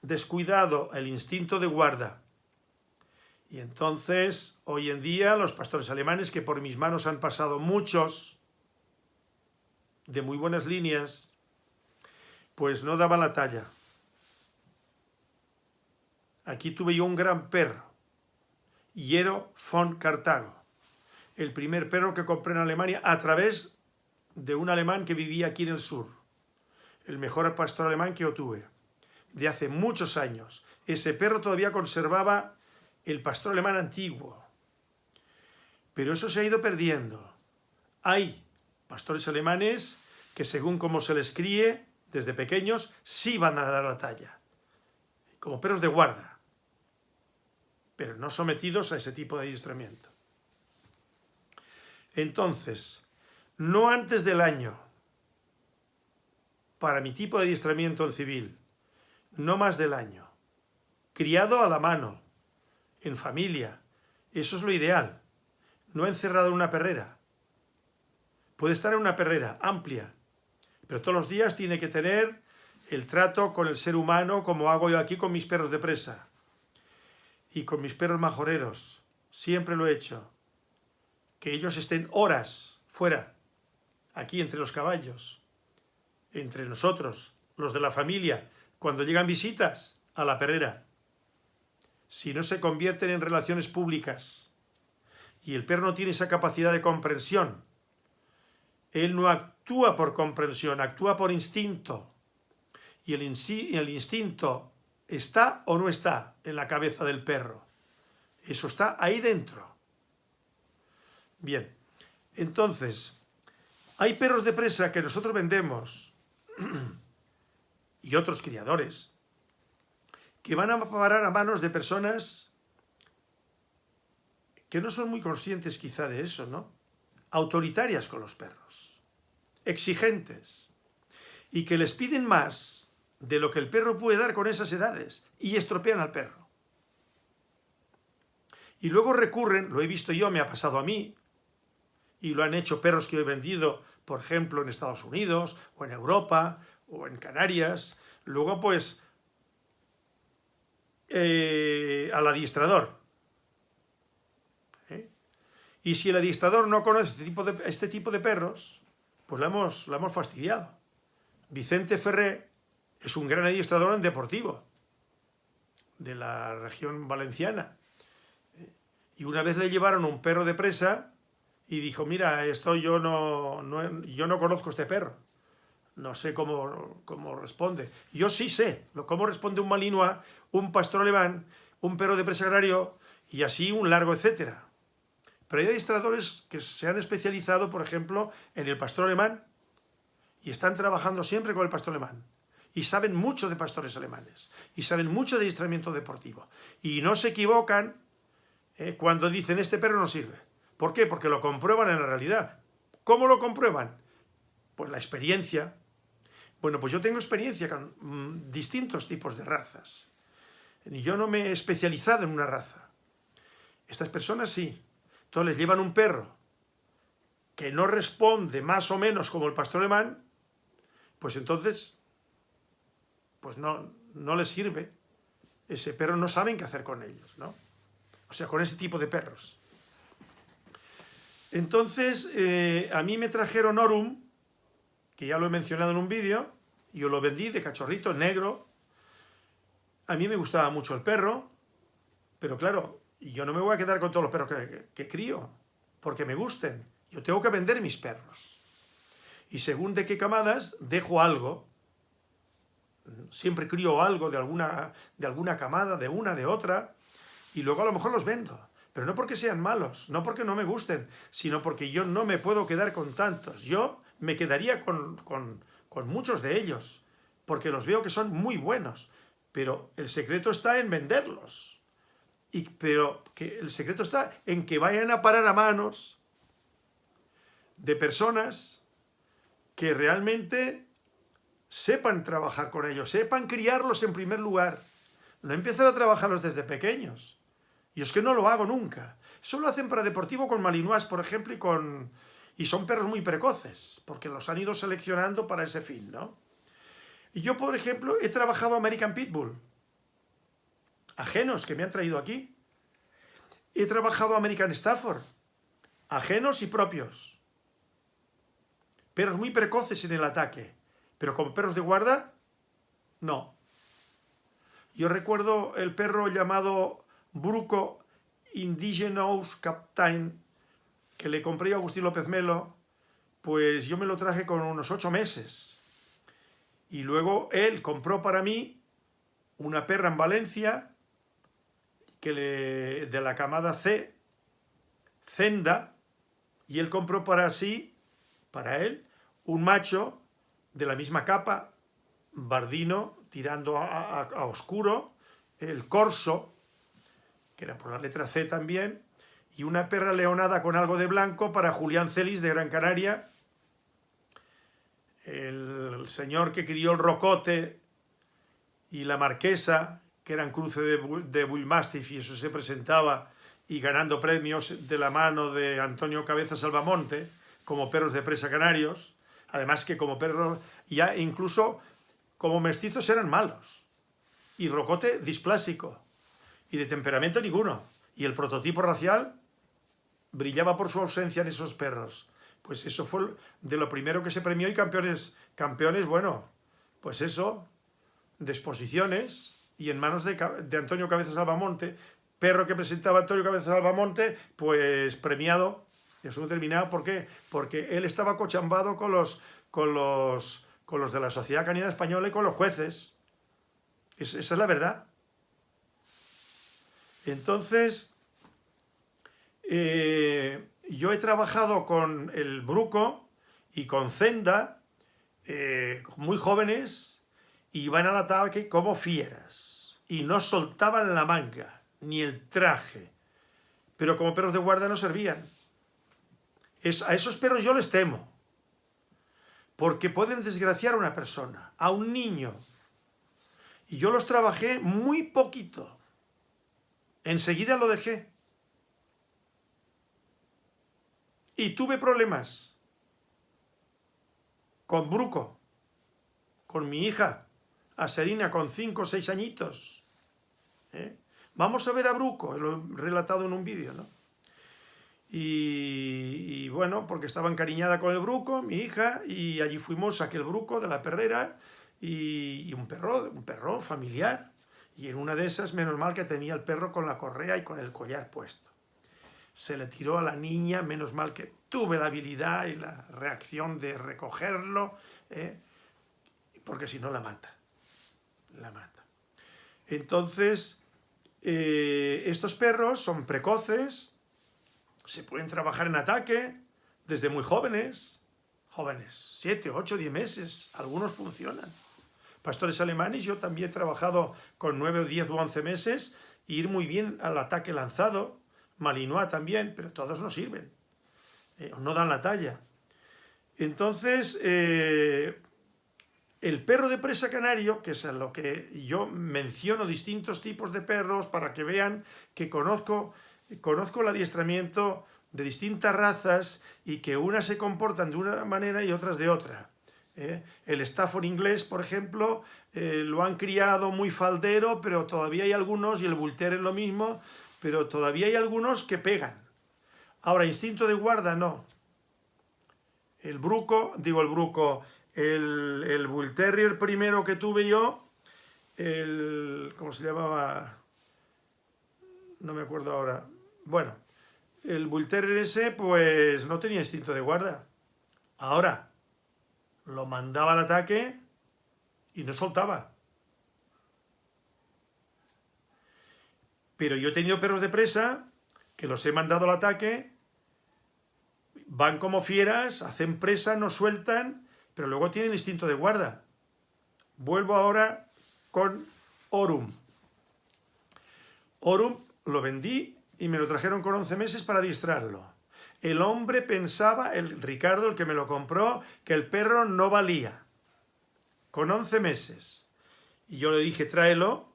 A: descuidado el instinto de guarda. Y entonces, hoy en día, los pastores alemanes, que por mis manos han pasado muchos, de muy buenas líneas, pues no daban la talla. Aquí tuve yo un gran perro, Hiero von Cartago, el primer perro que compré en Alemania a través de un alemán que vivía aquí en el sur. el mejor pastor alemán que yo tuve, de hace muchos años. Ese perro todavía conservaba el pastor alemán antiguo. Pero eso se ha ido perdiendo. Hay pastores alemanes que según cómo se les críe, desde pequeños, sí van a dar la talla. Como perros de guarda. Pero no sometidos a ese tipo de adiestramiento. Entonces, no antes del año, para mi tipo de adiestramiento en civil, no más del año. Criado a la mano, en familia, eso es lo ideal. No encerrado en una perrera. Puede estar en una perrera amplia, pero todos los días tiene que tener el trato con el ser humano como hago yo aquí con mis perros de presa. Y con mis perros majoreros. Siempre lo he hecho. Que ellos estén horas fuera, aquí entre los caballos entre nosotros, los de la familia, cuando llegan visitas a la perrera. Si no se convierten en relaciones públicas y el perro no tiene esa capacidad de comprensión, él no actúa por comprensión, actúa por instinto. Y el, instinto está o no está en la cabeza del perro. Eso está ahí dentro. Bien, entonces, hay perros de presa que nosotros vendemos y otros criadores que van a parar a manos de personas que no son muy conscientes quizá de eso, ¿no? Autoritarias con los perros, exigentes, y que les piden más de lo que el perro puede dar con esas edades, y estropean al perro. Y luego recurren, lo he visto yo, me ha pasado a mí, y lo han hecho perros que he vendido por ejemplo, en Estados Unidos, o en Europa, o en Canarias. Luego, pues, eh, al adiestrador. Y si el adiestrador no conoce este tipo de, este tipo de perros, pues lo hemos, hemos fastidiado. Vicente Ferré es un gran adiestrador en deportivo de la región valenciana. Y una vez le llevaron un perro de presa y dijo, mira, esto yo no, yo no conozco este perro. No sé cómo, cómo responde. Yo sí sé cómo responde un malinois, un pastor alemán, un perro de presa agrario y así un largo etcétera. Pero hay administradores que se han especializado, por ejemplo, en el pastor alemán y están trabajando siempre con el pastor alemán. Y saben mucho de pastores alemanes. Y saben mucho de adiestramiento deportivo. Y no se equivocan eh, cuando dicen este perro no sirve. ¿Por qué? Porque lo comprueban en la realidad. ¿Cómo lo comprueban? Pues la experiencia. Bueno, pues yo tengo experiencia con mm, distintos tipos de razas. Yo no me he especializado en una raza. Estas personas sí. Entonces les llevan un perro que no responde más o menos como el pastor alemán, pues entonces pues no, no les sirve. Ese perro no saben qué hacer con ellos, ¿no? O sea, con ese tipo de perros. Entonces, eh, a mí me trajeron Orum, que ya lo he mencionado en un vídeo, yo lo vendí de cachorrito, negro. A mí me gustaba mucho el perro, pero claro, yo no me voy a quedar con todos los perros que, crío, porque me gusten. Yo tengo que vender mis perros. Y según de qué camadas, dejo algo. Siempre crío algo de alguna, de alguna camada, de una, de otra, y luego a lo mejor los vendo. Pero no porque sean malos, no porque no me gusten, sino porque yo no me puedo quedar con tantos. Yo me quedaría con, muchos de ellos, porque los veo que son muy buenos. Pero el secreto está en venderlos. Y, pero que el secreto está en que vayan a parar a manos de personas que realmente sepan trabajar con ellos, sepan criarlos en primer lugar. No empiezan a trabajarlos desde pequeños. Y es que no lo hago nunca. Solo hacen para deportivo con malinois, por ejemplo, y con... Y son perros muy precoces, porque los han ido seleccionando para ese fin, ¿no? Y yo, por ejemplo, he trabajado American Pitbull. Ajenos que me han traído aquí. He trabajado American Stafford. Ajenos y propios. Perros muy precoces en el ataque. Pero como perros de guarda, no. Yo recuerdo el perro llamado Bruco Indigenous Captain, que le compré a Agustín López Melo, pues yo me lo traje con unos ocho meses. Y luego él compró para mí una perra en Valencia de la camada C, Zenda, y él compró para sí, para él, un macho de la misma capa, bardino, tirando a, oscuro, el corso, que era por la letra C también, y una perra leonada con algo de blanco para Julián Celis de Gran Canaria, el, señor que crió el rocote y la marquesa, que eran cruce de, de Bullmastiff y eso se presentaba y ganando premios de la mano de Antonio Cabeza Salvamonte, como perros de presa canarios, además que como perros, ya incluso como mestizos eran malos, y Rocote displásico, y de temperamento ninguno, y el prototipo racial brillaba por su ausencia en esos perros. Pues eso fue de lo primero que se premió y campeones, campeones, bueno, pues eso, de exposiciones y en manos de, Antonio Cabeza Salvamonte, perro que presentaba Antonio Cabeza Salvamonte, pues premiado, eso no terminado, ¿por qué? Porque él estaba cochambado con los, con los, con los de la Sociedad Canina Española y con los jueces. esa es la verdad. Entonces, eh, yo he trabajado con el Bruco y con Zenda, eh, muy jóvenes, iban al ataque como fieras, y no soltaban la manga ni el traje, pero como perros de guarda no servían. A esos perros yo les temo, porque pueden desgraciar a una persona, a un niño. Y yo los trabajé muy poquito. Enseguida lo dejé. Y tuve problemas con Bruco, con mi hija, Aserina, con cinco o seis añitos. ¿eh? Vamos a ver a Bruco, lo he relatado en un vídeo, ¿no? Y, bueno, porque estaba encariñada con el Bruco, mi hija, y allí fuimos a aquel Bruco de la perrera y, un perro, un perro familiar. Y en una de esas, menos mal que tenía el perro con la correa y con el collar puesto. Se le tiró a la niña, menos mal que tuve la habilidad y la reacción de recogerlo, ¿eh? porque si no la mata, la mata. Entonces, eh, estos perros son precoces, se pueden trabajar en ataque desde muy jóvenes, jóvenes, 7, 8, 10 meses, algunos funcionan. Pastores alemanes, yo también he trabajado con 9 o 10 o 11 meses, e ir muy bien al ataque lanzado, Malinois también, pero todos no sirven, eh, no dan la talla. Entonces, eh, el perro de presa canario, que es lo que yo menciono distintos tipos de perros para que vean que conozco, conozco el adiestramiento de distintas razas y que unas se comportan de una manera y otras de otra. ¿eh? El Stafford inglés, por ejemplo, eh, lo han criado muy faldero, pero todavía hay algunos, y el Bull es lo mismo, pero todavía hay algunos que pegan. Ahora, instinto de guarda, no. El bruco, digo el bruco, el, el Bull Terrier primero que tuve yo, el, ¿cómo se llamaba? No me acuerdo ahora. Bueno, el Bull Terrier ese, pues no tenía instinto de guarda. Ahora, lo mandaba al ataque y no soltaba. Pero yo he tenido perros de presa que los he mandado al ataque, van como fieras, hacen presa, no sueltan pero luego tiene el instinto de guarda. Vuelvo ahora con Orum. Orum lo vendí y me lo trajeron con 11 meses para distraerlo. El hombre pensaba, el Ricardo, el que me lo compró, que el perro no valía. Con 11 meses. Y yo le dije, tráelo,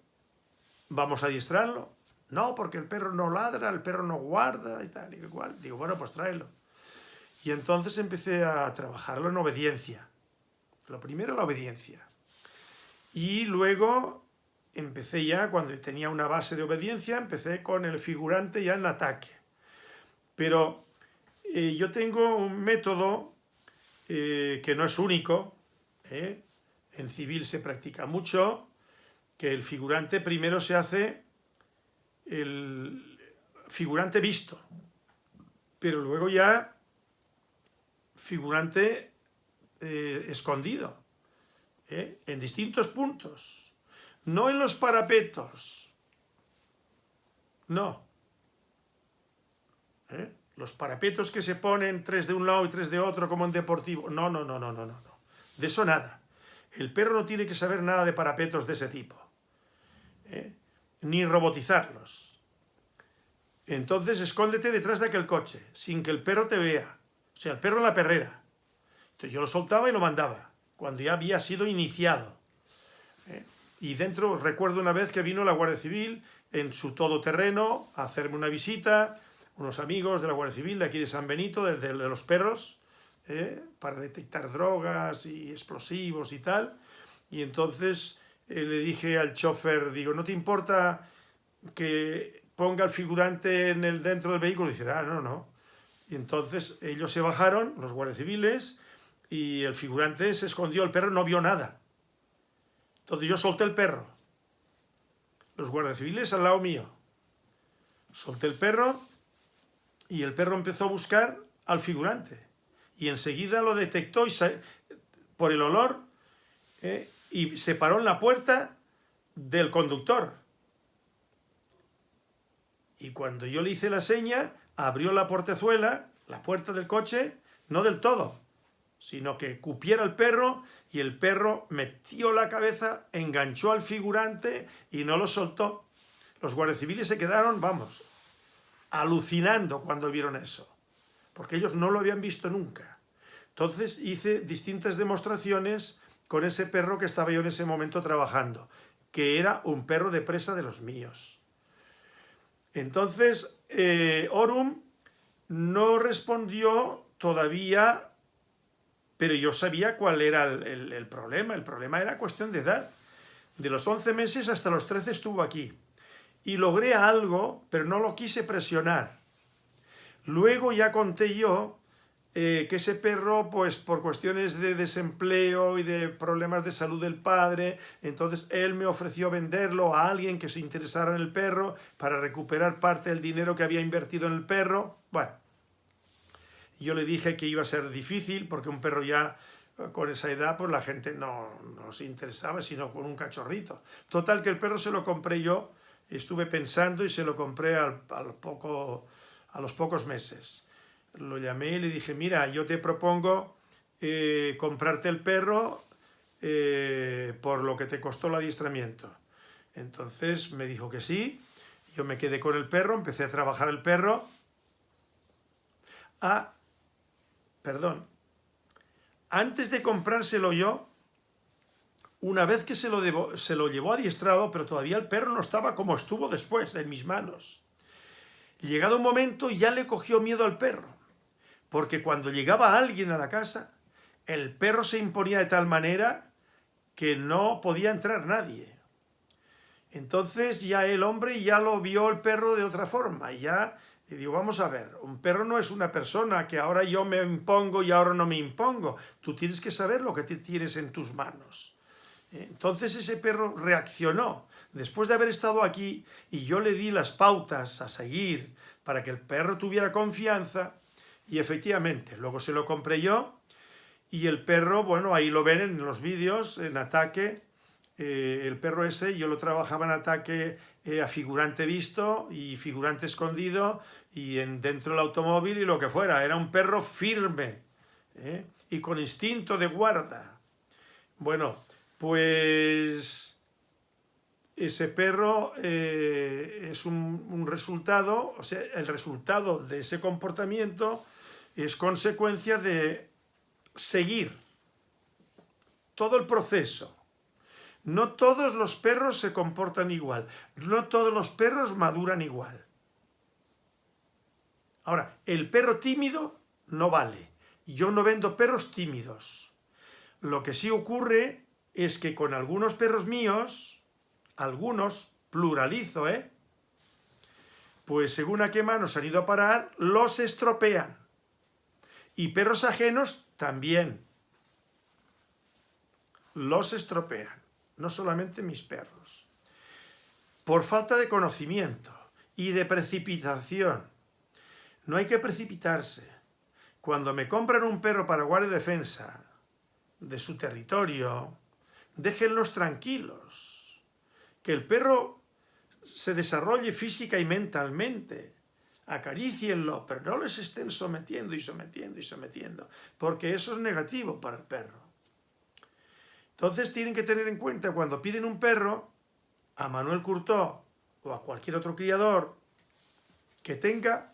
A: vamos a distraerlo. No, porque el perro no ladra, el perro no guarda y tal y igual. Digo, bueno, pues tráelo. Y entonces empecé a trabajarlo en obediencia. Lo primero, la obediencia. Y luego empecé ya, cuando tenía una base de obediencia, empecé con el figurante ya en ataque. Pero eh, yo tengo un método eh, que no es único, ¿eh? en civil se practica mucho, que el figurante primero se hace el figurante visto, pero luego ya figurante eh, escondido. ¿eh? en distintos puntos, no en los parapetos, no. ¿Eh? Los parapetos que se ponen tres de un lado y tres de otro como en deportivo, no, no, no, no, no, no, de eso nada. El perro no tiene que saber nada de parapetos de ese tipo, ni robotizarlos. Entonces escóndete detrás de aquel coche, sin que el perro te vea, o sea, el perro en la perrera. Yo lo soltaba y lo mandaba cuando ya había sido iniciado. ¿eh? Y dentro, recuerdo una vez que vino la Guardia Civil en su todoterreno a hacerme una visita, unos amigos de la Guardia Civil de aquí de San Benito, de, de los perros, ¿eh? para detectar drogas y explosivos y tal. Y entonces eh, le dije al chofer, digo, ¿no te importa que ponga el figurante en el, dentro del vehículo? Y dice, ah, no, no. Y entonces ellos se bajaron, los guardias civiles, y el figurante se escondió, el perro no vio nada. Entonces yo solté el perro. Los guardias civiles al lado mío. Solté el perro y el perro empezó a buscar al figurante. Y enseguida lo detectó y por el olor ¿eh? y se paró en la puerta del conductor. Y cuando yo le hice la seña, abrió la portezuela, la puerta del coche, no del todo, sino que cupiera el perro y el perro metió la cabeza, enganchó al figurante y no lo soltó. Los guardias civiles se quedaron, vamos, alucinando cuando vieron eso, porque ellos no lo habían visto nunca. Entonces hice distintas demostraciones con ese perro que estaba yo en ese momento trabajando, que era un perro de presa de los míos. Entonces, eh, Orum no respondió todavía pero yo sabía cuál era el, problema. El problema era cuestión de edad. De los 11 meses hasta los 13 estuvo aquí. Y logré algo, pero no lo quise presionar. Luego ya conté yo eh, que ese perro, pues por cuestiones de desempleo y de problemas de salud del padre, entonces él me ofreció venderlo a alguien que se interesara en el perro para recuperar parte del dinero que había invertido en el perro. Bueno, yo le dije que iba a ser difícil porque un perro ya eh, con esa edad pues la gente no, se interesaba sino con un cachorrito. Total que el perro se lo compré yo, estuve pensando y se lo compré al, poco, a los pocos meses. Lo llamé y le dije, mira, yo te propongo eh, comprarte el perro eh, por lo que te costó el adiestramiento. Entonces me dijo que sí, yo me quedé con el perro, empecé a trabajar el perro, a perdón, antes de comprárselo yo, una vez que se lo, se lo llevó adiestrado, pero todavía el perro no estaba como estuvo después, en mis manos. Llegado un momento ya le cogió miedo al perro, porque cuando llegaba alguien a la casa, el perro se imponía de tal manera que no podía entrar nadie. Entonces ya el hombre ya lo vio el perro de otra forma, ya y digo, vamos a ver, un perro no es una persona que ahora yo me impongo y ahora no me impongo. Tú tienes que saber lo que tienes en tus manos. Entonces ese perro reaccionó. Después de haber estado aquí y yo le di las pautas a seguir para que el perro tuviera confianza y efectivamente, luego se lo compré yo y el perro, bueno, ahí lo ven en los vídeos, en ataque, eh, el perro ese yo lo trabajaba en ataque eh, a figurante visto y figurante escondido y en, dentro del automóvil y lo que fuera. Era un perro firme ¿eh? y con instinto de guarda. Bueno, pues ese perro es un, un, resultado, o sea, el resultado de ese comportamiento es consecuencia de seguir todo el proceso no todos los perros se comportan igual, no todos los perros maduran igual. Ahora, el perro tímido no vale. Yo no vendo perros tímidos. Lo que sí ocurre es que con algunos perros míos, algunos, pluralizo, ¿eh? Pues según a qué manos han ido a parar, los estropean. Y perros ajenos también. Los estropean no solamente mis perros. Por falta de conocimiento y de precipitación. No hay que precipitarse. Cuando me compran un perro para guardia y defensa de su territorio, déjenlos tranquilos. Que el perro se desarrolle física y mentalmente. Acarícienlo, pero no les estén sometiendo y sometiendo y sometiendo, porque eso es negativo para el perro. Entonces tienen que tener en cuenta cuando piden un perro, a Manuel Curtó o a cualquier otro criador, que tenga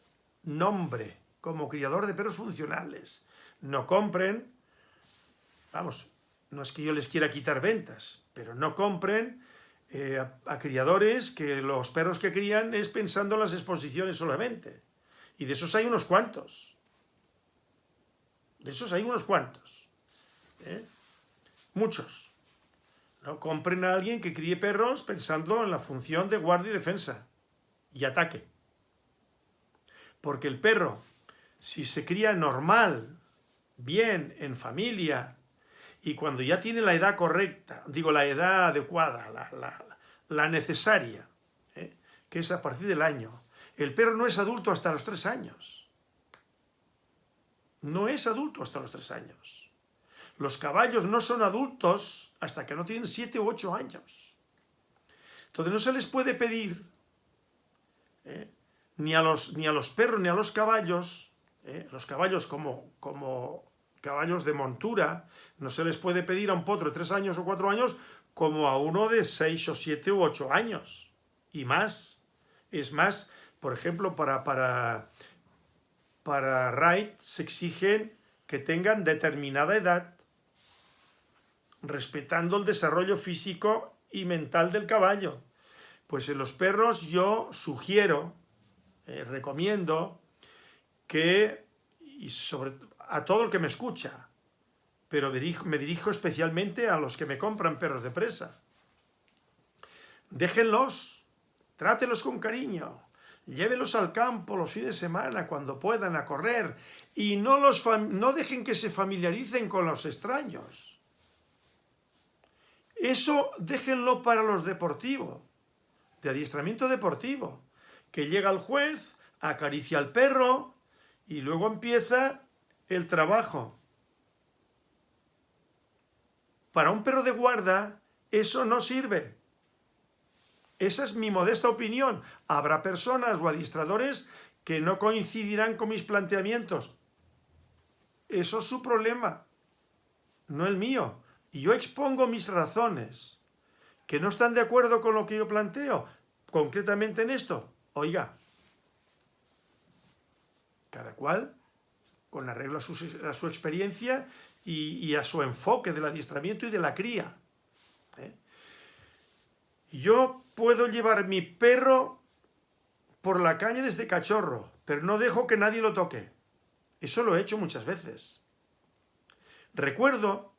A: nombre como criador de perros funcionales. No compren, vamos, no es que yo les quiera quitar ventas, pero no compren eh, a, criadores que los perros que crían es pensando en las exposiciones solamente. Y de esos hay unos cuantos. De esos hay unos cuantos. ¿eh? Muchos. No compren a alguien que críe perros pensando en la función de guardia y defensa y ataque. Porque el perro, si se cría normal, bien, en familia, y cuando ya tiene la edad correcta, digo la edad adecuada, la, necesaria, ¿eh? que es a partir del año, el perro no es adulto hasta los tres años. No es adulto hasta los tres años. Los caballos no son adultos hasta que no tienen siete u ocho años. Entonces no se les puede pedir ¿eh? Ni, a los, ni a los perros ni a los caballos, ¿eh? los caballos como, como caballos de montura, no se les puede pedir a un potro de tres años o cuatro años como a uno de seis o siete u ocho años y más. Es más, por ejemplo, para, para, para RAID se exigen que tengan determinada edad, respetando el desarrollo físico y mental del caballo. Pues en los perros yo sugiero, eh, recomiendo, que, y sobre, a todo el que me escucha, pero me dirijo especialmente a los que me compran perros de presa. Déjenlos, trátelos con cariño, llévelos al campo los fines de semana cuando puedan a correr y no, los no dejen que se familiaricen con los extraños. Eso déjenlo para los deportivos, de adiestramiento deportivo, que llega el juez, acaricia al perro y luego empieza el trabajo. Para un perro de guarda eso no sirve. Esa es mi modesta opinión. Habrá personas o adiestradores que no coincidirán con mis planteamientos. Eso es su problema, no el mío. Y yo expongo mis razones. ¿Que no están de acuerdo con lo que yo planteo? Concretamente en esto. Oiga, cada cual con arreglo a su, experiencia y, a su enfoque del adiestramiento y de la cría. ¿eh? Yo puedo llevar mi perro por la calle desde cachorro, pero no dejo que nadie lo toque. Eso lo he hecho muchas veces. Recuerdo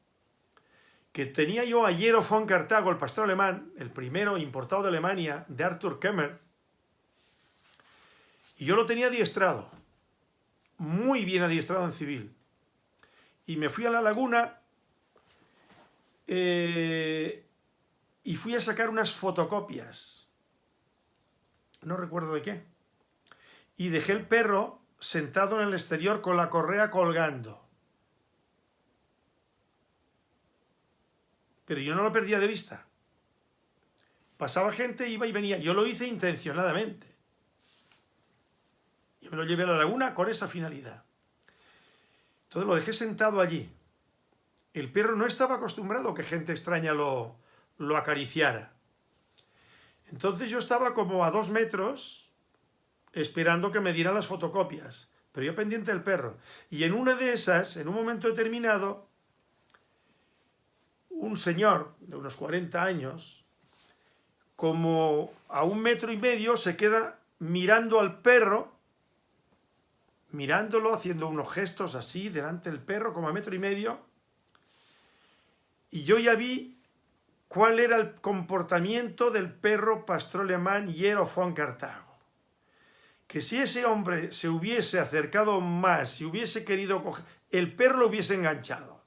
A: que tenía yo a Jero von Cartago, el pastor alemán, el primero importado de Alemania, de Arthur Kemmer, y yo lo tenía adiestrado muy bien adiestrado en civil. Y me fui a la laguna eh, y fui a sacar unas fotocopias. No recuerdo de qué. Y dejé el perro sentado en el exterior con la correa colgando. Pero yo no lo perdía de vista. Pasaba gente, iba y venía. Yo lo hice intencionadamente. Me lo llevé a la laguna con esa finalidad. Entonces lo dejé sentado allí. El perro no estaba acostumbrado a que gente extraña lo, lo acariciara. Entonces yo estaba como a dos metros esperando que me dieran las fotocopias, pero yo pendiente del perro. Y en una de esas, en un momento determinado, un señor de unos 40 años, como a un metro y medio, se queda mirando al perro mirándolo, haciendo unos gestos así delante del perro, como a metro y medio, y yo ya vi cuál era el comportamiento del perro pastor alemán Hierro von Cartago. Que si ese hombre se hubiese acercado más, si hubiese querido coger, el perro lo hubiese enganchado,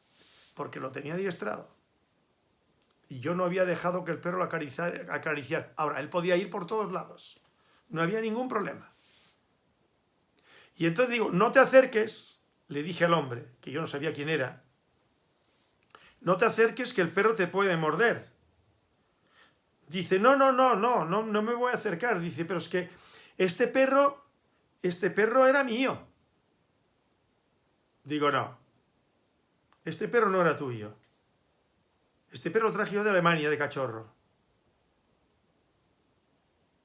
A: porque lo tenía adiestrado. Y yo no había dejado que el perro lo acariciara. Ahora, él podía ir por todos lados. No había ningún problema. Y entonces digo, no te acerques, le dije al hombre, que yo no sabía quién era, no te acerques que el perro te puede morder. Dice, no, no, no, no, no, no me voy a acercar. Dice, pero es que este perro, este perro era mío. Digo, no, este perro no era tuyo. Este perro lo traje yo de Alemania, de cachorro.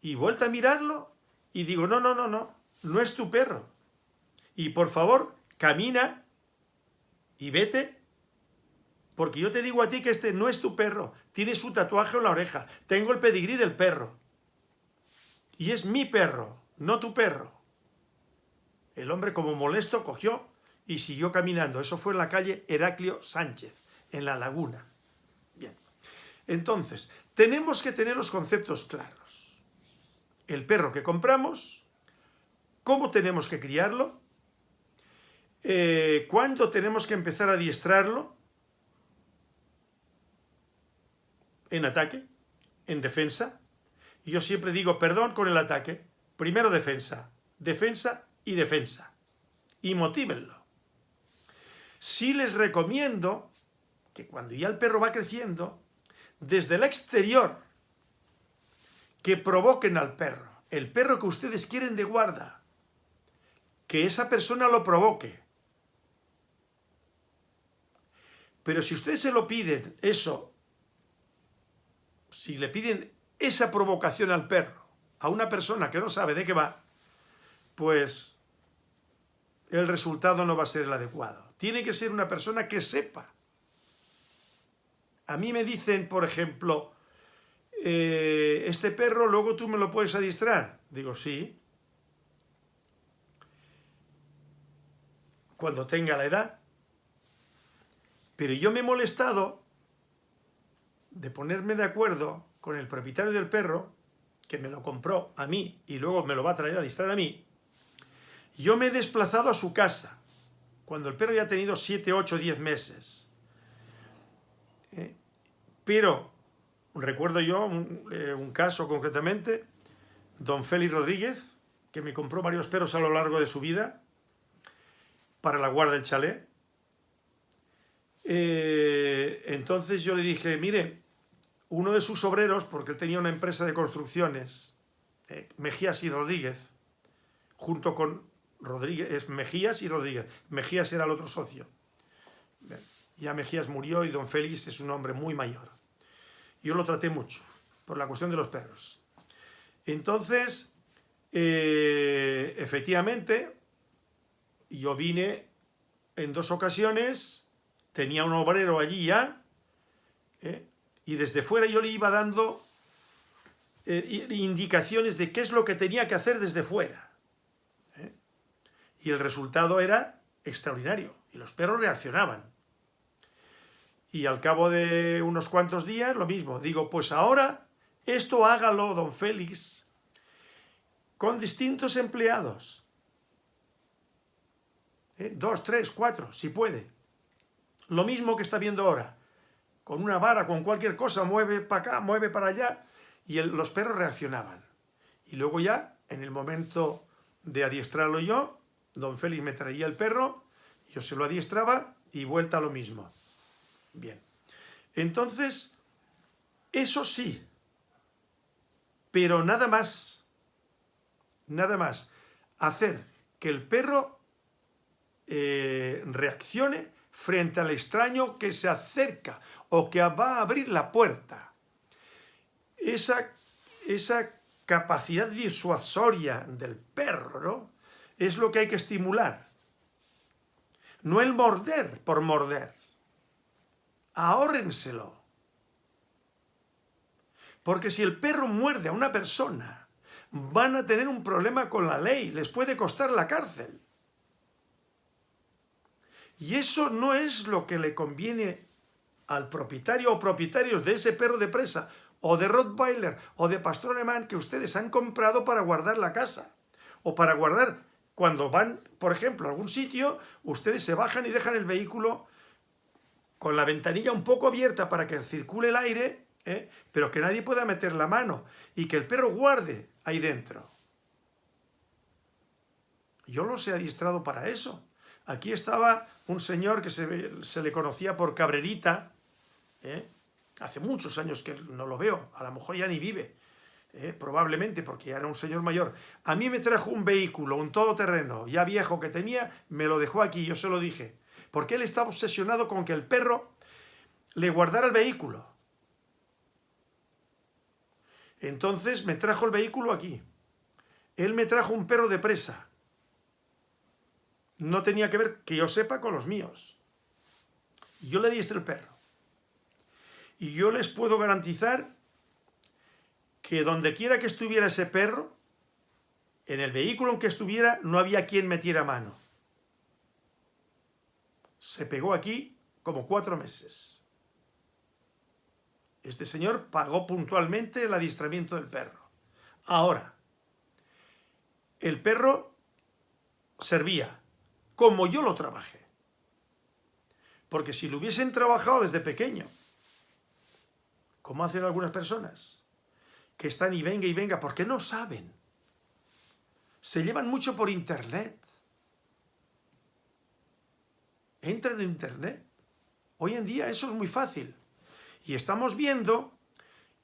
A: Y vuelta a mirarlo y digo, no, no, no, no, no es tu perro. Y por favor, camina y vete, porque yo te digo a ti que este no es tu perro, tiene su tatuaje en la oreja, tengo el pedigrí del perro. Y es mi perro, no tu perro. El hombre como molesto cogió y siguió caminando. Eso fue en la calle Heraclio Sánchez, en la laguna. Bien. Entonces, tenemos que tener los conceptos claros. El perro que compramos, cómo tenemos que criarlo, eh, cuándo tenemos que empezar a adiestrarlo, en ataque, en defensa. Y yo siempre digo, perdón con el ataque, primero defensa, defensa y defensa. Y motívenlo. Sí les recomiendo que cuando ya el perro va creciendo, desde el exterior, que provoquen al perro. El perro que ustedes quieren de guarda. Que esa persona lo provoque. Pero si ustedes se lo piden, eso, si le piden esa provocación al perro, a una persona que no sabe de qué va, pues el resultado no va a ser el adecuado. Tiene que ser una persona que sepa. A mí me dicen, por ejemplo, eh, este perro luego tú me lo puedes adiestrar. Digo, sí. Cuando tenga la edad. Pero yo me he molestado de ponerme de acuerdo con el propietario del perro, que me lo compró a mí y luego me lo va a traer a adiestrar a mí. Yo me he desplazado a su casa cuando el perro ya ha tenido 7, 8, 10 meses. Eh, pero, recuerdo yo eh, un, caso concretamente, don Félix Rodríguez, que me compró varios perros a lo largo de su vida para la guarda del chalet. Eh, entonces yo le dije, mire, uno de sus obreros, porque él tenía una empresa de construcciones, Mejías y Rodríguez, junto con Rodríguez, es Mejías y Rodríguez. Mejías era el otro socio. Ya Mejías murió y don Félix es un hombre muy mayor. Yo lo traté mucho, por la cuestión de los perros. Entonces, eh, efectivamente, yo vine en dos ocasiones, tenía un obrero allí ya, eh, y desde fuera yo le iba dando eh, indicaciones de qué es lo que tenía que hacer desde fuera. Y el resultado era extraordinario. Y los perros reaccionaban. Y al cabo de unos cuantos días, lo mismo. Digo, pues ahora esto hágalo, don Félix, con distintos empleados. ¿Eh? Dos, tres, cuatro, si puede. Lo mismo que está viendo ahora. Con una vara, con cualquier cosa, mueve para acá, mueve para allá. Y los perros reaccionaban. Y luego ya, en el momento de adiestrarlo yo, Don Félix me traía el perro, yo se lo adiestraba y vuelta a lo mismo. Bien. Entonces, eso sí, pero nada más, nada más, hacer que el perro eh, reaccione frente al extraño que se acerca o que va a abrir la puerta. Esa, esa capacidad disuasoria del perro, es lo que hay que estimular. No el morder por morder. Ahórrenselo. Porque si el perro muerde a una persona, van a tener un problema con la ley, les puede costar la cárcel. Y eso no es lo que le conviene al propietario o propietarios de ese perro de presa, o de Rottweiler, o de pastor alemán que ustedes han comprado para guardar la casa, o para guardar cuando van, por ejemplo, a algún sitio, ustedes se bajan y dejan el vehículo con la ventanilla un poco abierta para que circule el aire, ¿eh? pero que nadie pueda meter la mano y que el perro guarde ahí dentro. Yo los he adiestrado para eso. Aquí estaba un señor que se, se le conocía por Cabrerita, ¿eh? Hace muchos años que no lo veo, a lo mejor ya ni vive, ¿eh? probablemente porque ya era un señor mayor. A mí me trajo un vehículo, un todoterreno, ya viejo que tenía, me lo dejó aquí, yo se lo dije. Porque él estaba obsesionado con que el perro le guardara el vehículo. Entonces me trajo el vehículo aquí. Él me trajo un perro de presa. No tenía que ver, que yo sepa, con los míos. Yo le di este el perro. Y yo les puedo garantizar que donde quiera que estuviera ese perro, en el vehículo en que estuviera, no había quien metiera mano. Se pegó aquí como cuatro meses. Este señor pagó puntualmente el adiestramiento del perro. Ahora, el perro servía como yo lo trabajé. Porque si lo hubiesen trabajado desde pequeño, como hacen algunas personas, que están y venga y venga, porque no saben. Se llevan mucho por internet. Entran en internet. Hoy en día eso es muy fácil. Y estamos viendo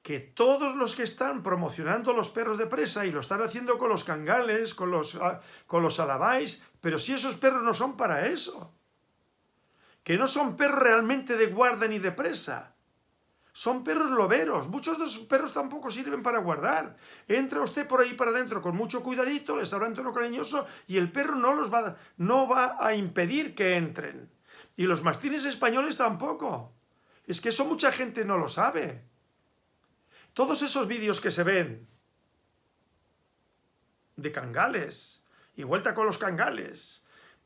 A: que todos los que están promocionando los perros de presa y lo están haciendo con los cangales, con los, ah, con los alabáis, pero si esos perros no son para eso. Que no son perros realmente de guarda ni de presa. Son perros loberos. Muchos de esos perros tampoco sirven para guardar. Entra usted por ahí para adentro con mucho cuidadito, les habla en tono cariñoso y el perro no, los va, no va a impedir que entren. Y los mastines españoles tampoco. Es que eso mucha gente no lo sabe. Todos esos vídeos que se ven de cangales y vuelta con los cangales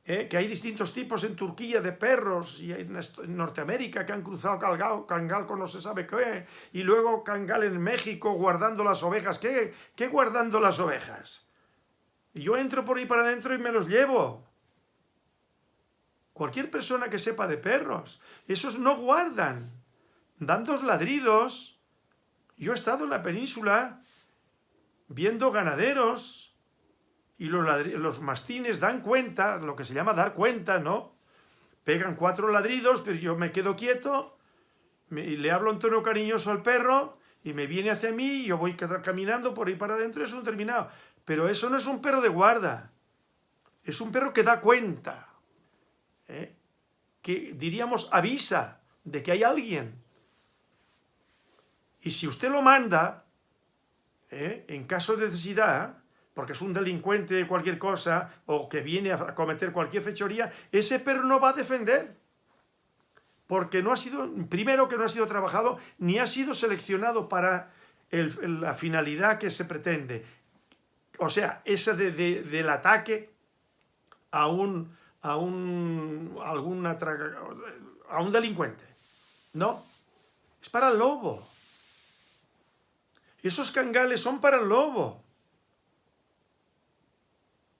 A: ¿eh? que hay distintos tipos en Turquía de perros y en, Norteamérica que han cruzado cangal, con no se sabe qué, y luego cangal en México guardando las ovejas. ¿Qué, qué guardando las ovejas? Y yo entro por ahí para adentro y me los llevo. Cualquier persona que sepa de perros, esos no guardan, dan dos ladridos. Yo he estado en la península viendo ganaderos y los, mastines dan cuenta, lo que se llama dar cuenta, ¿no? Pegan cuatro ladridos, pero yo me quedo quieto, y le hablo en tono cariñoso al perro, y me viene hacia mí, y yo voy caminando por ahí para adentro, es un terminado. Pero eso no es un perro de guarda, es un perro que da cuenta, ¿eh? que diríamos avisa de que hay alguien. Y si usted lo manda, ¿eh? en caso de necesidad, porque es un delincuente de cualquier cosa, o que viene a cometer cualquier fechoría, ese perro no va a defender. Porque no ha sido, primero que no ha sido trabajado, ni ha sido seleccionado para la finalidad que se pretende. O sea, ese del ataque a un, a un, alguna, a un delincuente. No, es para el lobo. Esos cangales son para el lobo.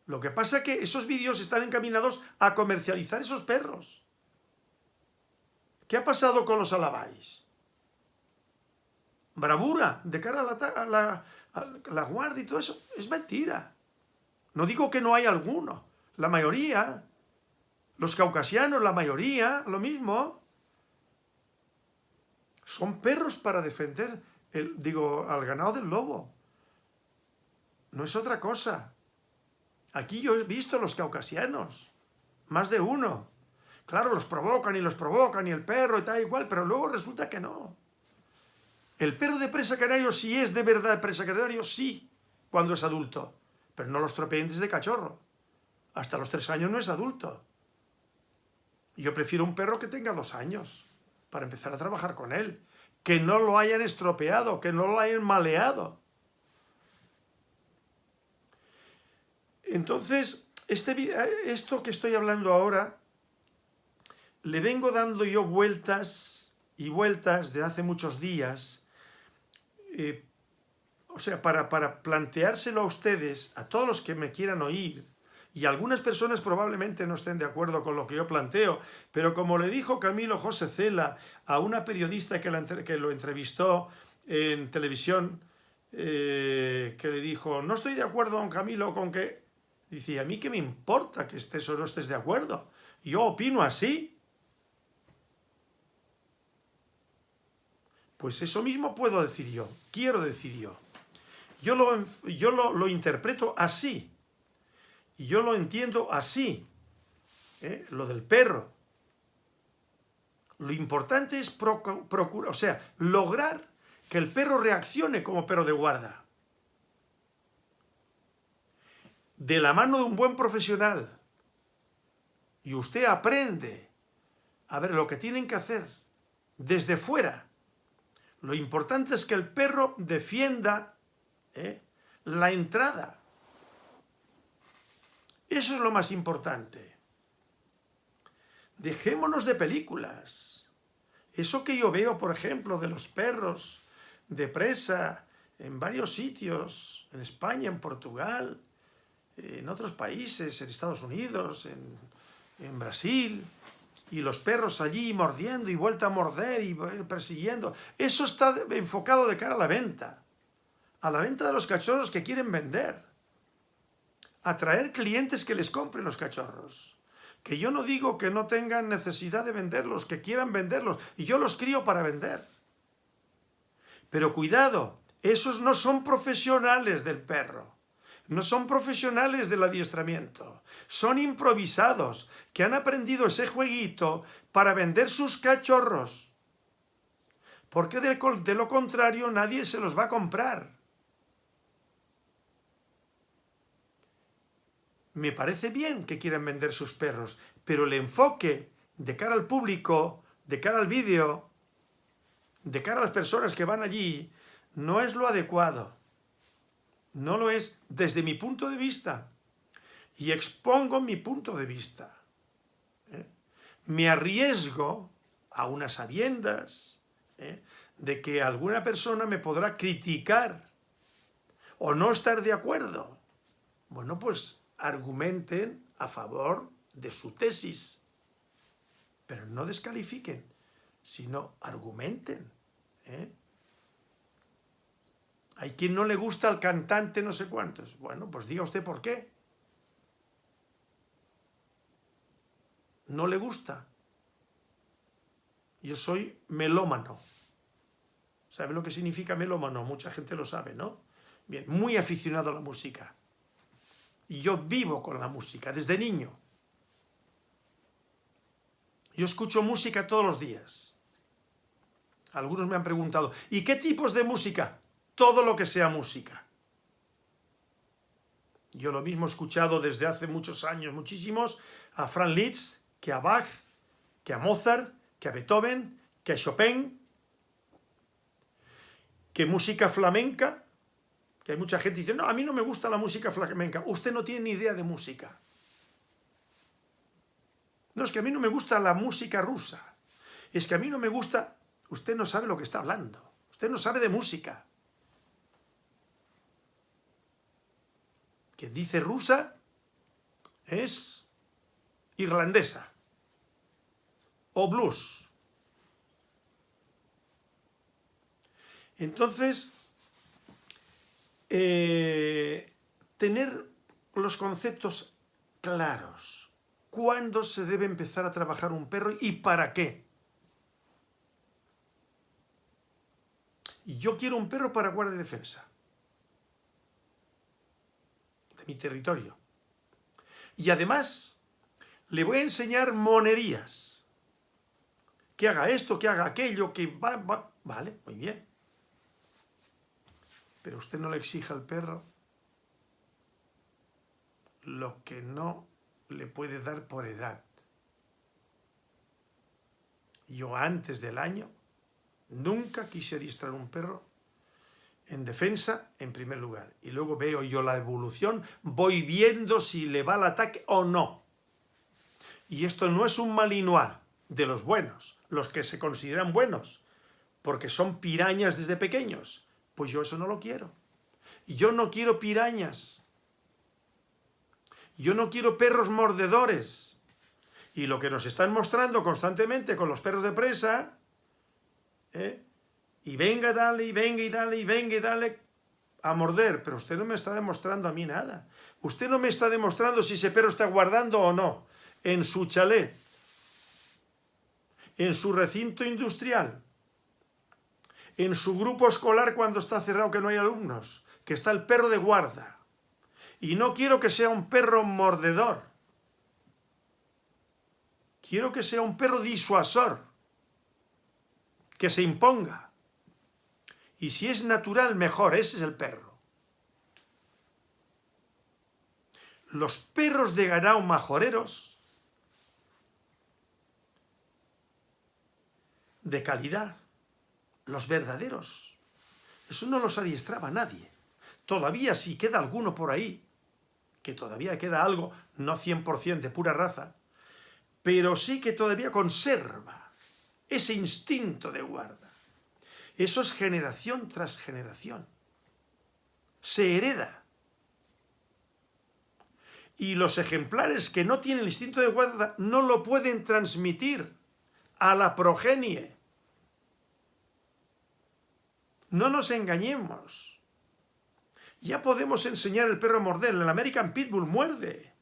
A: Lo que pasa es que esos vídeos están encaminados a comercializar esos perros. ¿Qué ha pasado con los alabáis? Bravura de cara a la, guardia y todo eso. Es mentira. No digo que no hay alguno. La mayoría, los caucasianos, la mayoría, lo mismo. Son perros para defender, el, digo, al ganado del lobo. No es otra cosa. Aquí yo he visto los caucasianos, más de uno. Claro, los provocan y los provocan y el perro y tal igual, pero luego resulta que no. El perro de presa canario sí es de verdad presa canario, sí, cuando es adulto, pero no los tropeentes de cachorro. Hasta los tres años no es adulto. Yo prefiero un perro que tenga dos años, para empezar a trabajar con él. Que no lo hayan estropeado, que no lo hayan maleado. Entonces, este, eh, esto que estoy hablando ahora, le vengo dando yo vueltas y vueltas de hace muchos días, eh, o sea, para, para planteárselo a ustedes, a todos los que me quieran oír, y algunas personas probablemente no estén de acuerdo con lo que yo planteo, pero como le dijo Camilo José Cela a una periodista que, lo entrevistó en televisión, eh, que le dijo, no estoy de acuerdo, don Camilo, con que Dice, ¿a mí qué me importa que estés o no estés de acuerdo? Yo opino así. Pues eso mismo puedo decir yo, quiero decir yo. Yo lo, yo lo, interpreto así. Y yo lo entiendo así. ¿eh? Lo del perro. Lo importante es procurar, o sea, lograr que el perro reaccione como perro de guarda. De la mano de un buen profesional. Y usted aprende a ver lo que tienen que hacer desde fuera. Lo importante es que el perro defienda ¿eh? la entrada. Eso es lo más importante. Dejémonos de películas. Eso que yo veo, por ejemplo, de los perros de presa en varios sitios, en España, en Portugal, en otros países, en Estados Unidos, en, en Brasil, y los perros allí mordiendo y vuelta a morder y persiguiendo. Eso está enfocado de cara a la venta. A la venta de los cachorros que quieren vender. Atraer clientes que les compren los cachorros. Que yo no digo que no tengan necesidad de venderlos, que quieran venderlos. Y yo los crío para vender. Pero cuidado, esos no son profesionales del perro. No son profesionales del adiestramiento, son improvisados, que han aprendido ese jueguito para vender sus cachorros. Porque de, lo contrario nadie se los va a comprar. Me parece bien que quieran vender sus perros, pero el enfoque de cara al público, de cara al vídeo, de cara a las personas que van allí, no es lo adecuado. No lo es desde mi punto de vista. Y expongo mi punto de vista. ¿eh? Me arriesgo a unas sabiendas ¿eh? de que alguna persona me podrá criticar o no estar de acuerdo. Bueno, pues argumenten a favor de su tesis. Pero no descalifiquen, sino argumenten. ¿eh? Hay quien no le gusta al cantante no sé cuántos. Bueno, pues diga usted por qué. No le gusta. Yo soy melómano. ¿Sabe lo que significa melómano? Mucha gente lo sabe, ¿no? Bien, muy aficionado a la música. Y yo vivo con la música, desde niño. Yo escucho música todos los días. Algunos me han preguntado, ¿y qué tipos de música? Todo lo que sea música. Yo lo mismo he escuchado desde hace muchos años, muchísimos, a Franz Liszt, que a Bach, que a Mozart, que a Beethoven, que a Chopin, que música flamenca, que hay mucha gente que dice, no, a mí no me gusta la música flamenca. Usted no tiene ni idea de música. No, es que a mí no me gusta la música rusa. Es que a mí no me gusta... Usted no sabe lo que está hablando. Usted no sabe de música. Que dice rusa es irlandesa o blues. Entonces, eh, tener los conceptos claros. ¿Cuándo se debe empezar a trabajar un perro y para qué? Yo quiero un perro para guardia defensa mi territorio. Y además, le voy a enseñar monerías. Que haga esto, que haga aquello, que va, va. Vale, muy bien. Pero usted no le exija al perro lo que no le puede dar por edad. Yo antes del año nunca quise adiestrar un perro en defensa en primer lugar. Y luego veo yo la evolución, voy viendo si le va al ataque o no. Y esto no es un malinois de los buenos, los que se consideran buenos, porque son pirañas desde pequeños. Pues yo eso no lo quiero. Yo no quiero pirañas. Yo no quiero perros mordedores. Y lo que nos están mostrando constantemente con los perros de presa, ¿eh? Y venga, dale, y venga, y dale, y venga, y dale a morder. Pero usted no me está demostrando a mí nada. Usted no me está demostrando si ese perro está guardando o no en su chalet, en su recinto industrial, en su grupo escolar cuando está cerrado que no hay alumnos, que está el perro de guarda. Y no quiero que sea un perro mordedor. Quiero que sea un perro disuasor, que se imponga. Y si es natural, mejor, ese es el perro. Los perros de ganado majoreros, de calidad, los verdaderos, eso no los adiestraba nadie. Todavía si queda alguno por ahí, que todavía queda algo, no 100% de pura raza, pero sí que todavía conserva ese instinto de guarda. Eso es generación tras generación. Se hereda. Y los ejemplares que no tienen el instinto de guarda no lo pueden transmitir a la progenie. No nos engañemos. Ya podemos enseñar el perro a morder. El American Pitbull muerde.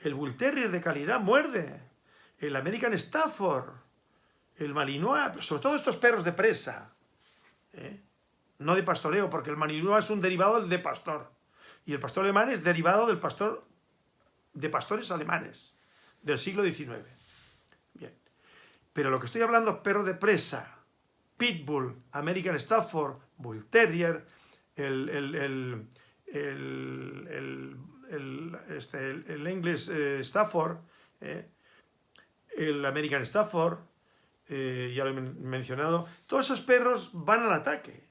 A: El Bull Terrier de calidad muerde. El American Stafford. El Malinois. Sobre todo estos perros de presa. ¿Eh? No de pastoreo, porque el Malinois es un derivado del de pastor. Y el pastor alemán es derivado del pastor de pastores alemanes del siglo XIX. Bien. Pero lo que estoy hablando, perro de presa, Pitbull, American Stafford, Bull Terrier, el, el, el, el este, English eh, Stafford, eh, el American Stafford, eh, ya lo he mencionado, todos esos perros van al ataque.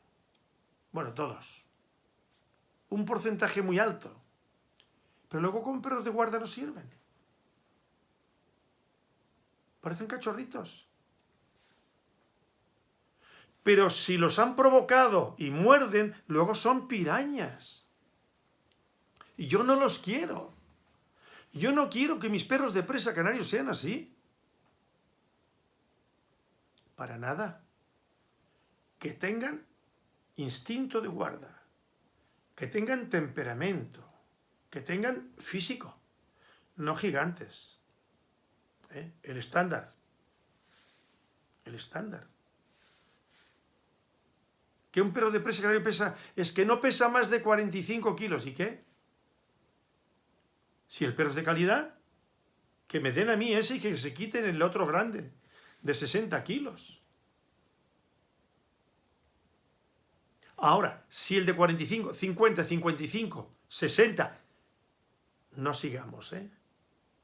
A: Bueno, todos. Un porcentaje muy alto. Pero luego con perros de guarda no sirven. Parecen cachorritos. Pero si los han provocado y muerden, luego son pirañas. Y yo no los quiero. Yo no quiero que mis perros de presa canarios sean así. Para nada. Que tengan instinto de guarda. Que tengan temperamento que tengan físico, no gigantes. ¿eh? El estándar. El estándar. Que un perro de presa canario pesa, es que no pesa más de 45 kilos. ¿Y qué? Si el perro es de calidad, que me den a mí ese y que se quiten el otro grande, de 60 kilos. Ahora, si el de 45, 50, 55, 60 no sigamos, ¿eh?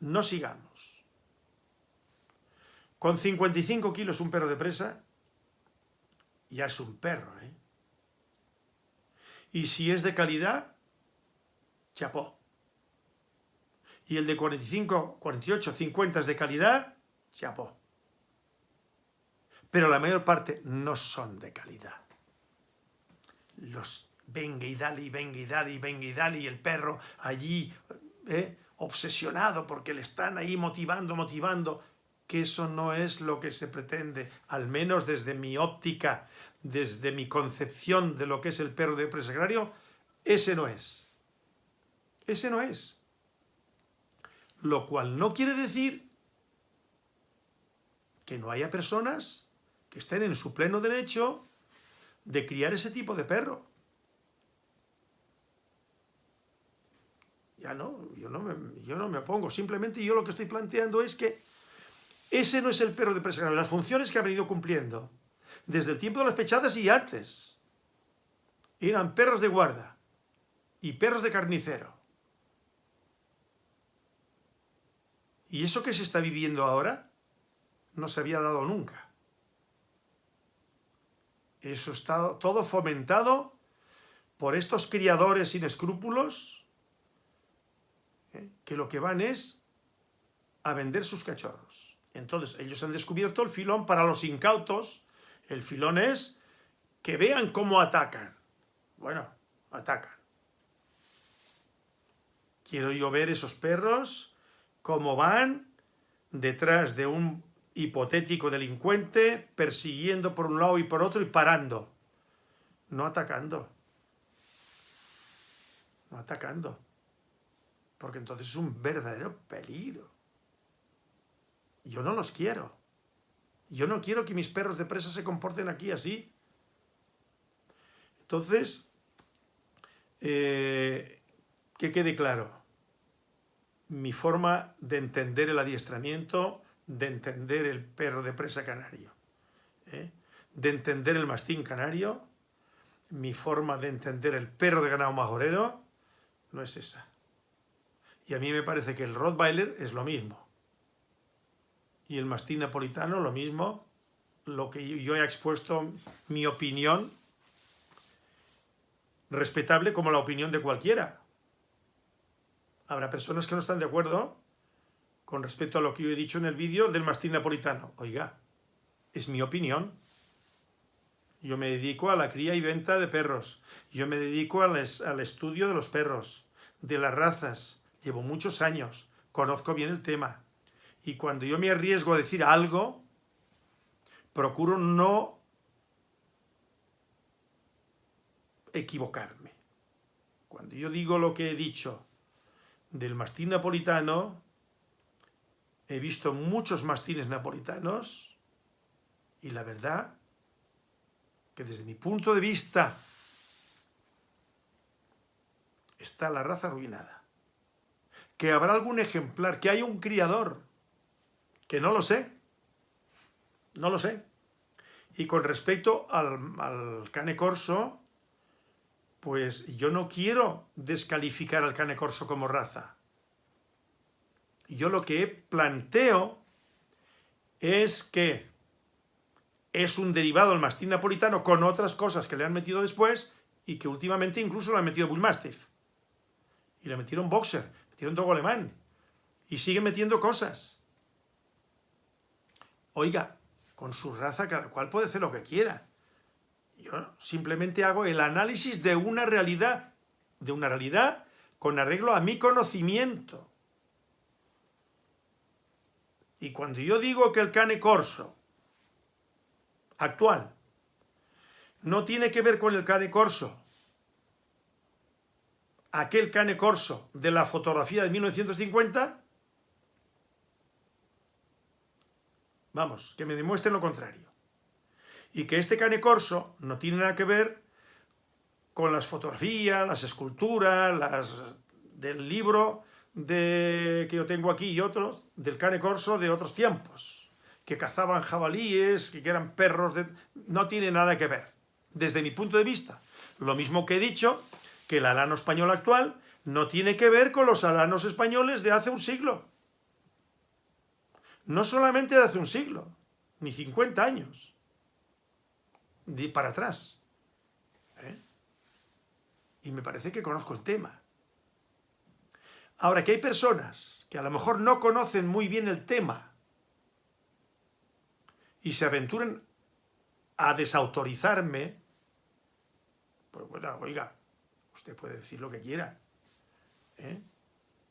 A: No sigamos. Con 55 kilos un perro de presa, ya es un perro, ¿eh? Y si es de calidad, chapó. Y el de 45, 48, 50 es de calidad, chapó. Pero la mayor parte no son de calidad. Los venga y dale, venga y dale, venga y dale, y el perro allí ¿eh? obsesionado porque le están ahí motivando, motivando, que eso no es lo que se pretende, al menos desde mi óptica, desde mi concepción de lo que es el perro de presa ese no es. Ese no es. Lo cual no quiere decir que no haya personas que estén en su pleno derecho de criar ese tipo de perro. Ya no, yo no, me, yo no me opongo. Simplemente yo lo que estoy planteando es que ese no es el perro de presa Las funciones que ha venido cumpliendo desde el tiempo de las pechadas y antes eran perros de guarda y perros de carnicero. Y eso que se está viviendo ahora no se había dado nunca. Eso está todo fomentado por estos criadores sin escrúpulos ¿eh? que lo que van es a vender sus cachorros. Entonces, ellos han descubierto el filón para los incautos. El filón es que vean cómo atacan. Bueno, atacan. Quiero yo ver esos perros, cómo van detrás de un hipotético delincuente, persiguiendo por un lado y por otro y parando. No atacando. No atacando porque entonces es un verdadero peligro. Yo no los quiero. Yo no quiero que mis perros de presa se comporten aquí así. Entonces, eh, que quede claro, mi forma de entender el adiestramiento, de entender el perro de presa canario, ¿eh? de entender el mastín canario, mi forma de entender el perro de ganado majorero, no es esa. Y a mí me parece que el Rottweiler es lo mismo. Y el mastín napolitano lo mismo, lo que yo he expuesto mi opinión, respetable como la opinión de cualquiera. Habrá personas que no están de acuerdo con respecto a lo que yo he dicho en el vídeo del mastín napolitano. Oiga, es mi opinión. Yo me dedico a la cría y venta de perros. Yo me dedico al, al estudio de los perros, de las razas. Llevo muchos años, conozco bien el tema. Y cuando yo me arriesgo a decir algo, procuro no equivocarme. Cuando yo digo lo que he dicho del mastín napolitano, he visto muchos mastines napolitanos y la verdad que desde mi punto de vista está la raza arruinada. Que habrá algún ejemplar, que hay un criador, que no lo sé, no lo sé. Y con respecto al, al cane corso, pues yo no quiero descalificar al cane corso como raza. Yo lo que planteo es que es un derivado del mastín napolitano con otras cosas que le han metido después y que últimamente incluso le han metido Bullmastiff. Y le metieron Boxer, metieron Dogo Alemán. Y siguen metiendo cosas. Oiga, con su raza cada cual puede hacer lo que quiera. Yo simplemente hago el análisis de una realidad, de una realidad con arreglo a mi conocimiento. Y cuando yo digo que el cane corso actual no tiene que ver con el cane corso, aquel cane corso de la fotografía de 1950, vamos, que me demuestren lo contrario. Y que este cane corso no tiene nada que ver con las fotografías, las esculturas, las del libro de, que yo tengo aquí y otros, del cane corso de otros tiempos, que cazaban jabalíes, que eran perros, de, no tiene nada que ver, desde mi punto de vista. Lo mismo que he dicho, que el alano español actual no tiene que ver con los alanos españoles de hace un siglo. No solamente de hace un siglo, ni 50 años de para atrás. ¿eh? Y me parece que conozco el tema. Ahora, que hay personas que a lo mejor no conocen muy bien el tema y se aventuren a desautorizarme, pues bueno, oiga, usted puede decir lo que quiera, ¿eh?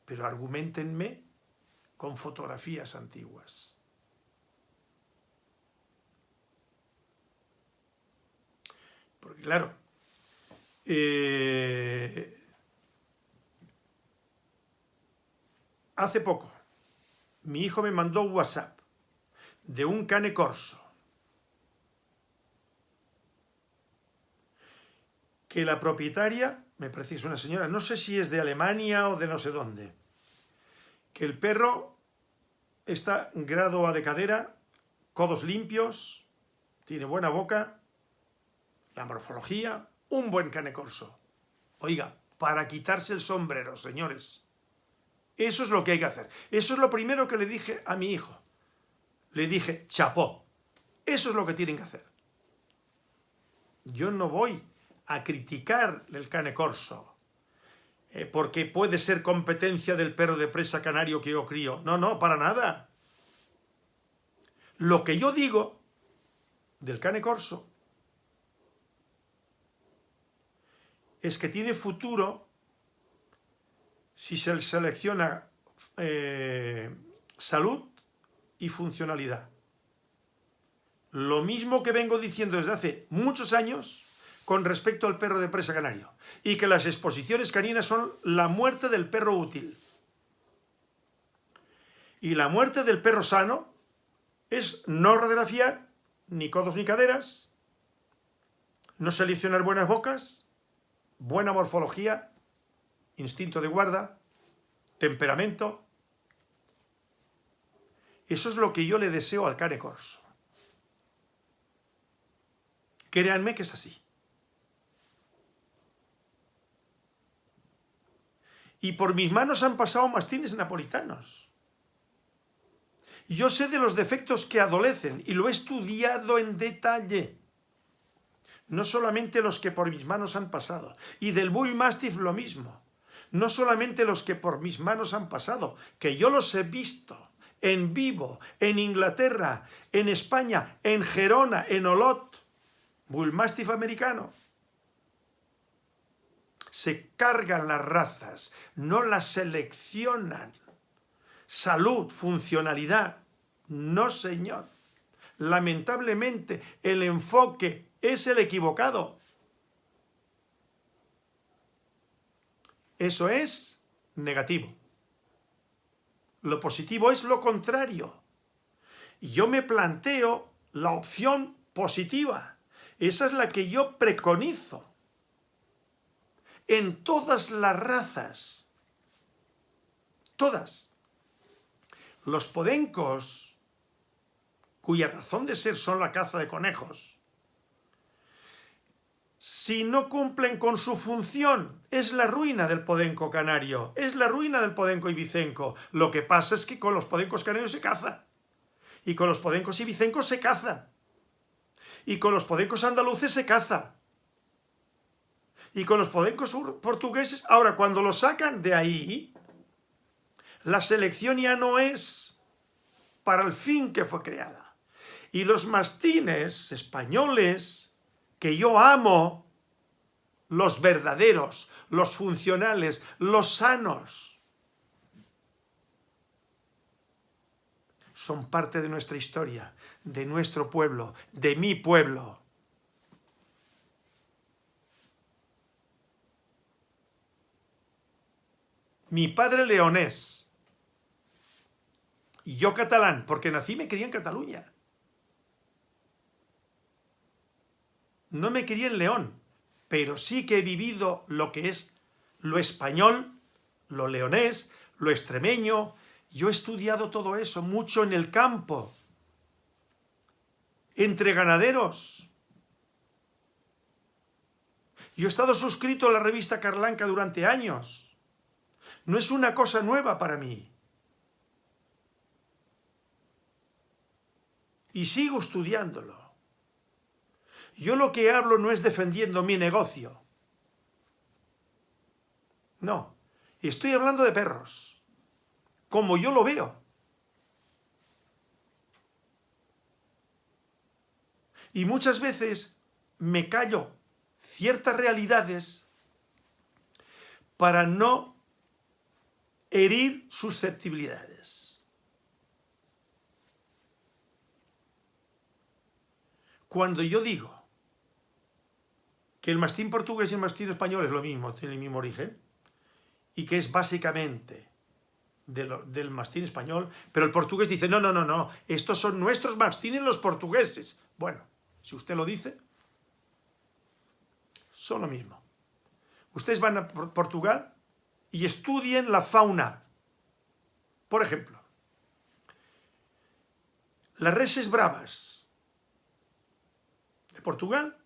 A: pero argumentenme con fotografías antiguas. Porque claro, eh, hace poco mi hijo me mandó WhatsApp de un cane corso que la propietaria, me parece una señora, no sé si es de Alemania o de no sé dónde, que el perro está grado a de cadera, codos limpios, tiene buena boca, la morfología, un buen cane corso. Oiga, para quitarse el sombrero, señores. Eso es lo que hay que hacer. Eso es lo primero que le dije a mi hijo. Le dije, chapó. Eso es lo que tienen que hacer. Yo no voy a criticar el cane corso, eh, porque puede ser competencia del perro de presa canario que yo crío. No, no, para nada. Lo que yo digo del cane corso es que tiene futuro si se selecciona eh, salud y funcionalidad. Lo mismo que vengo diciendo desde hace muchos años con respecto al perro de presa canario. Y que las exposiciones caninas son la muerte del perro útil. Y la muerte del perro sano es no radiografiar ni codos ni caderas, no seleccionar buenas bocas, buena morfología, instinto de guarda, temperamento. Eso es lo que yo le deseo al cane corso. Créanme que es así. Y por mis manos han pasado mastines napolitanos. Yo sé de los defectos que adolecen y lo he estudiado en detalle. No solamente los que por mis manos han pasado. Y del Bull Mastiff lo mismo. No solamente los que por mis manos han pasado, que yo los he visto en vivo, en Inglaterra, en España, en Gerona, en Olot. Bull Mastiff americano se cargan las razas, no las seleccionan. Salud, funcionalidad, no señor. Lamentablemente el enfoque es el equivocado. Eso es negativo. Lo positivo es lo contrario. Y yo me planteo la opción positiva. Esa es la que yo preconizo en todas las razas. Todas. Los podencos, cuya razón de ser son la caza de conejos, si no cumplen con su función, es la ruina del podenco canario, es la ruina del podenco ibicenco. Lo que pasa es que con los podencos canarios se caza, y con los podencos ibicencos se caza, y con los podencos andaluces se caza, y con los podencos portugueses, ahora cuando lo sacan de ahí, la selección ya no es para el fin que fue creada. Y los mastines españoles, que yo amo, los verdaderos, los funcionales, los sanos, son parte de nuestra historia, de nuestro pueblo, de mi pueblo. Mi padre leonés. Y yo catalán, porque nací y me quería en Cataluña. No me quería en León, pero sí que he vivido lo que es lo español, lo leonés, lo extremeño. Yo he estudiado todo eso mucho en el campo, entre ganaderos. Yo he estado suscrito a la revista Carlanca durante años. No es una cosa nueva para mí. Y sigo estudiándolo. Yo lo que hablo no es defendiendo mi negocio. No, estoy hablando de perros, como yo lo veo. Y muchas veces me callo ciertas realidades para no herir susceptibilidades. Cuando yo digo que el mastín portugués y el mastín español es lo mismo, tiene el mismo origen, y que es básicamente del mastín español, pero el portugués dice, no, no, no, no, estos son nuestros mastines los portugueses. Bueno, si usted lo dice, son lo mismo. Ustedes van a Portugal y estudien la fauna. Por ejemplo, las reses bravas de Portugal,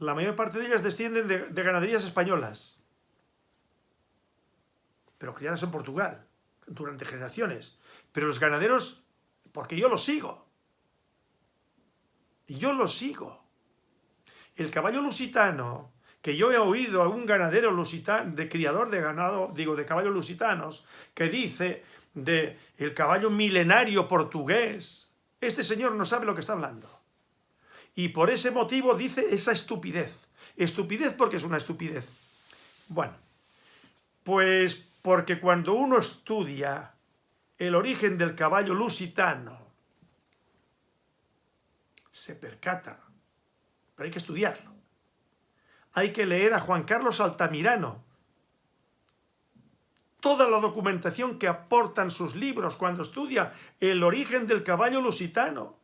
A: la mayor parte de ellas descienden de, ganaderías españolas, pero criadas en Portugal durante generaciones. Pero los ganaderos, porque yo los sigo, yo los sigo. El caballo lusitano que yo he oído a un ganadero lusitano, de criador de ganado, digo, de caballos lusitanos, que dice de el caballo milenario portugués. Este señor no sabe lo que está hablando. Y por ese motivo dice esa estupidez. Estupidez porque es una estupidez. Bueno, pues porque cuando uno estudia el origen del caballo lusitano, se percata, pero hay que estudiarlo hay que leer a Juan Carlos Altamirano. Toda la documentación que aportan sus libros cuando estudia el origen del caballo lusitano.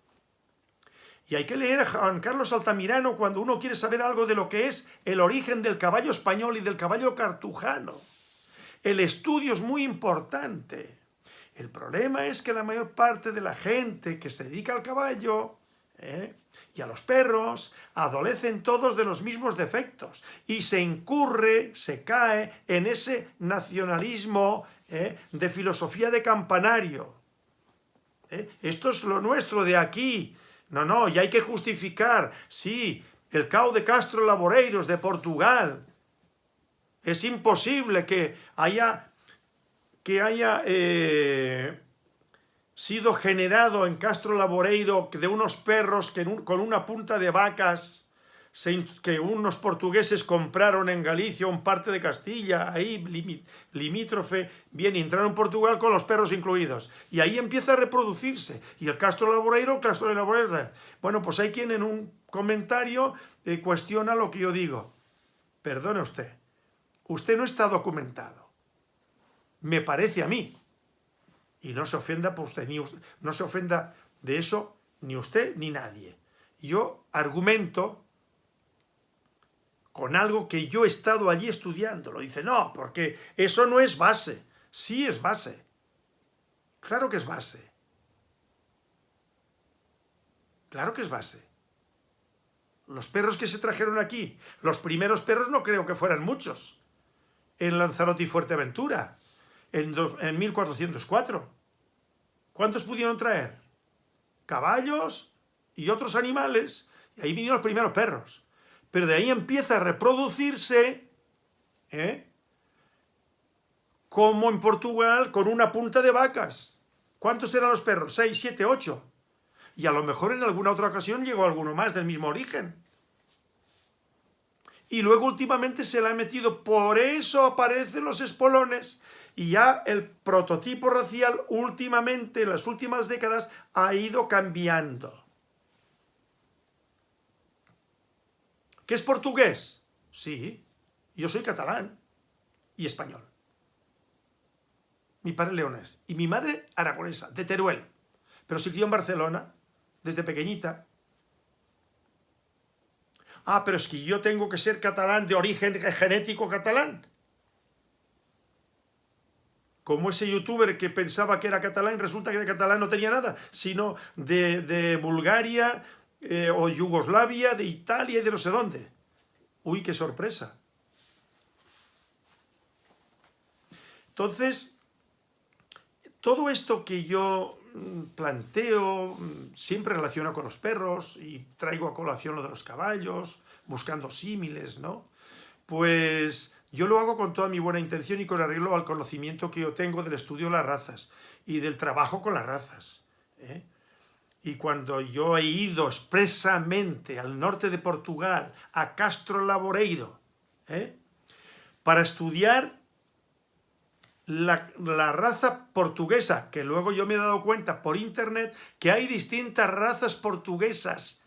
A: Y hay que leer a Juan Carlos Altamirano cuando uno quiere saber algo de lo que es el origen del caballo español y del caballo cartujano. El estudio es muy importante. El problema es que la mayor parte de la gente que se dedica al caballo ¿eh? y a los perros adolecen todos de los mismos defectos y se incurre, se cae en ese nacionalismo ¿eh? de filosofía de campanario. ¿eh? Esto es lo nuestro de aquí. No, no, y hay que justificar, sí, el cao de Castro Laboreiros de Portugal. Es imposible que haya, que haya sido generado en Castro Laboreiro de unos perros que con una punta de vacas que unos portugueses compraron en Galicia, un parte de Castilla, ahí limítrofe, bien, entraron en Portugal con los perros incluidos. Y ahí empieza a reproducirse. Y el Castro Laboreiro, Castro Laboreiro. Bueno, pues hay quien en un comentario eh, cuestiona lo que yo digo. Perdone usted, usted no está documentado. Me parece a mí y no se ofenda por usted, ni no se ofenda de eso ni usted ni nadie. Yo argumento con algo que yo he estado allí estudiando. Lo dice, no, porque eso no es base. Sí es base. Claro que es base. Claro que es base. Los perros que se trajeron aquí, los primeros perros no creo que fueran muchos. En Lanzarote y Fuerteventura en, 1404. ¿Cuántos pudieron traer? Caballos y otros animales, y ahí vinieron los primeros perros. Pero de ahí empieza a reproducirse, ¿eh? como en Portugal, con una punta de vacas. ¿Cuántos eran los perros? Seis, siete, ocho. Y a lo mejor en alguna otra ocasión llegó alguno más del mismo origen. Y luego últimamente se le ha metido, por eso aparecen los espolones, y ya el prototipo racial últimamente, en las últimas décadas, ha ido cambiando. ¿Qué es portugués? Sí, yo soy catalán y español. Mi padre leonés y mi madre aragonesa, de Teruel, pero se crió en Barcelona desde pequeñita. Ah, pero es que yo tengo que ser catalán de origen genético catalán como ese youtuber que pensaba que era catalán, resulta que de catalán no tenía nada, sino de, Bulgaria eh, o Yugoslavia, de Italia y de no sé dónde. Uy, qué sorpresa. Entonces, todo esto que yo mm, planteo mm, siempre relaciona con los perros y traigo a colación lo de los caballos, buscando símiles, ¿no? Pues yo lo hago con toda mi buena intención y con arreglo al conocimiento que yo tengo del estudio de las razas y del trabajo con las razas. ¿eh? Y cuando yo he ido expresamente al norte de Portugal, a Castro Laboreiro, ¿eh? para estudiar la, raza portuguesa, que luego yo me he dado cuenta por internet que hay distintas razas portuguesas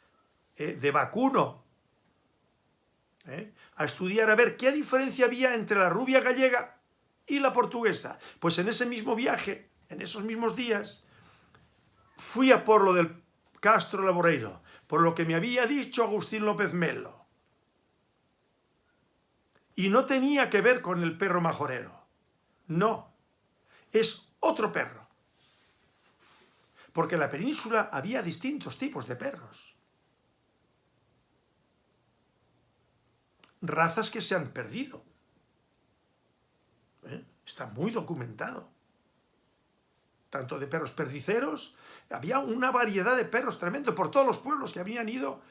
A: ¿eh? de vacuno, ¿eh? a estudiar a ver qué diferencia había entre la rubia gallega y la portuguesa. Pues en ese mismo viaje, en esos mismos días, fui a por lo del Castro Laboreiro, por lo que me había dicho Agustín López Melo. Y no tenía que ver con el perro majorero. No, es otro perro. Porque en la península había distintos tipos de perros. razas que se han perdido. ¿Eh? Está muy documentado. Tanto de perros perdiceros, había una variedad de perros tremendo por todos los pueblos que habían ido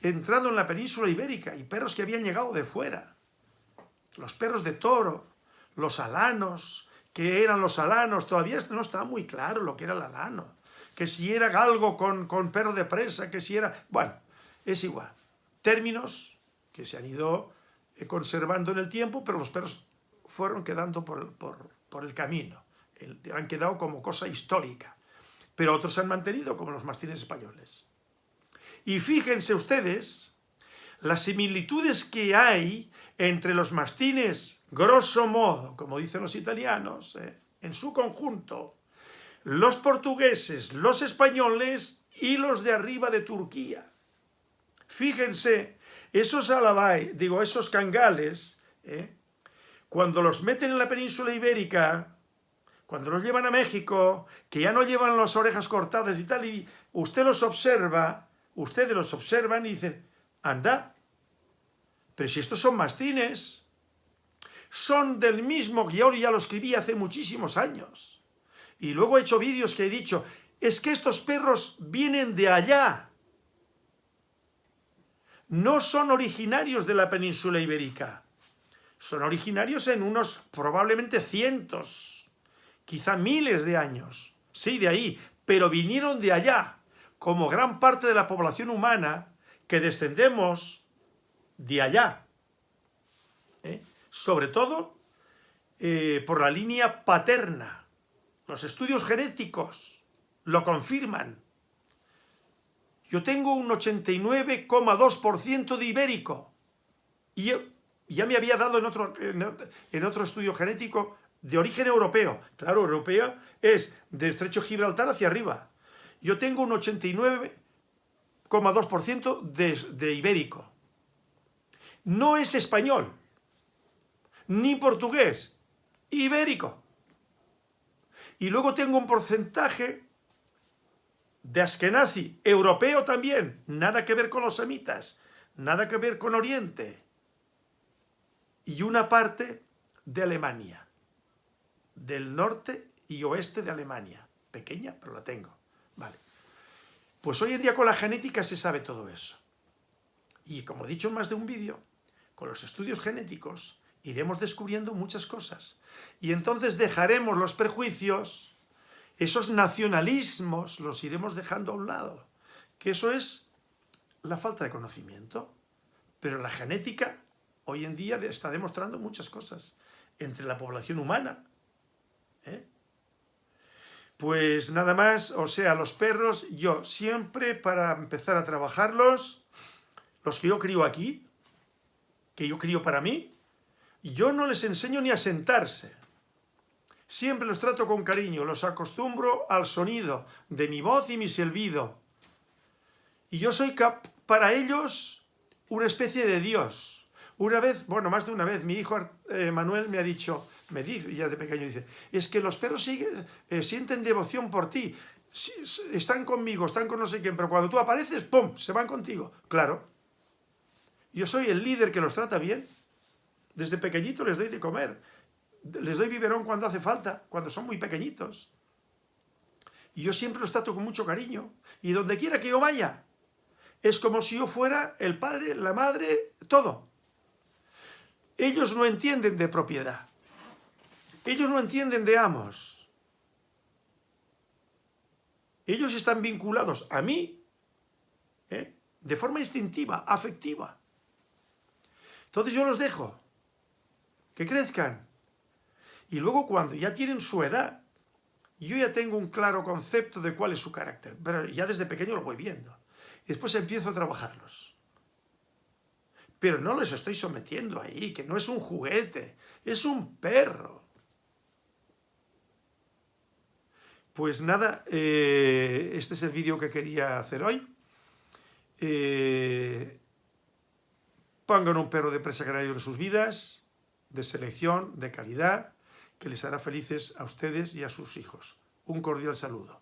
A: entrando en la península ibérica y perros que habían llegado de fuera. Los perros de toro, los alanos, que eran los alanos, todavía no está muy claro lo que era el alano, que si era galgo con, con perro de presa, que si era... Bueno, es igual. Términos que se han ido eh, conservando en el tiempo, pero los perros fueron quedando por, por, el camino, han quedado como cosa histórica, pero otros se han mantenido como los mastines españoles. Y fíjense ustedes las similitudes que hay entre los mastines, grosso modo, como dicen los italianos, eh, en su conjunto, los portugueses, los españoles y los de arriba de Turquía. Fíjense, esos alabay, digo, esos cangales, ¿eh? cuando los meten en la península ibérica, cuando los llevan a México, que ya no llevan las orejas cortadas y tal, y usted los observa, ustedes los observan y dicen, anda, pero si estos son mastines, son del mismo guion, ya lo escribí hace muchísimos años. Y luego he hecho vídeos que he dicho, es que estos perros vienen de allá. No son originarios de la península ibérica. Son originarios en unos probablemente cientos, quizá miles de años. Sí, de ahí, pero vinieron de allá, como gran parte de la población humana que descendemos de allá. ¿Eh? Sobre todo eh, por la línea paterna. Los estudios genéticos lo confirman. Yo tengo un 89,2% de ibérico. Y ya me había dado en otro, en otro estudio genético de origen europeo. Claro, europeo es de Estrecho Gibraltar hacia arriba. Yo tengo un 89,2% de, de ibérico. No es español, ni portugués, ibérico. Y luego tengo un porcentaje de Askenazi, europeo también, nada que ver con los semitas, nada que ver con Oriente. Y una parte de Alemania, del norte y oeste de Alemania. Pequeña, pero la tengo. Vale. Pues hoy en día con la genética se sabe todo eso. Y como he dicho en más de un vídeo, con los estudios genéticos iremos descubriendo muchas cosas. Y entonces dejaremos los prejuicios, esos nacionalismos los iremos dejando a un lado. Que eso es la falta de conocimiento. Pero la genética hoy en día está demostrando muchas cosas entre la población humana. ¿Eh? Pues nada más, o sea, los perros, yo siempre para empezar a trabajarlos, los que yo crío aquí, que yo crío para mí, yo no les enseño ni a sentarse. Siempre los trato con cariño, los acostumbro al sonido de mi voz y mi silbido. Y yo soy para ellos una especie de Dios. Una vez, bueno, más de una vez, mi hijo eh, Manuel me ha dicho, me dice, ya de pequeño dice, es que los perros eh, sienten devoción por ti, están conmigo, están con no sé quién, pero cuando tú apareces, ¡pum!, se van contigo. Claro, yo soy el líder que los trata bien. Desde pequeñito les doy de comer. Les doy biberón cuando hace falta, cuando son muy pequeñitos. Y yo siempre los trato con mucho cariño. Y donde quiera que yo vaya, es como si yo fuera el padre, la madre, todo. Ellos no entienden de propiedad. Ellos no entienden de amos. Ellos están vinculados a mí ¿eh? de forma instintiva, afectiva. Entonces yo los dejo que crezcan. Y luego cuando ya tienen su edad, yo ya tengo un claro concepto de cuál es su carácter, pero ya desde pequeño lo voy viendo. Y después empiezo a trabajarlos. Pero no les estoy sometiendo ahí, que no es un juguete, es un perro. Pues nada, eh, este es el vídeo que quería hacer hoy. Eh, pongan un perro de presa canario en sus vidas, de selección, de calidad, que les hará felices a ustedes y a sus hijos. Un cordial saludo.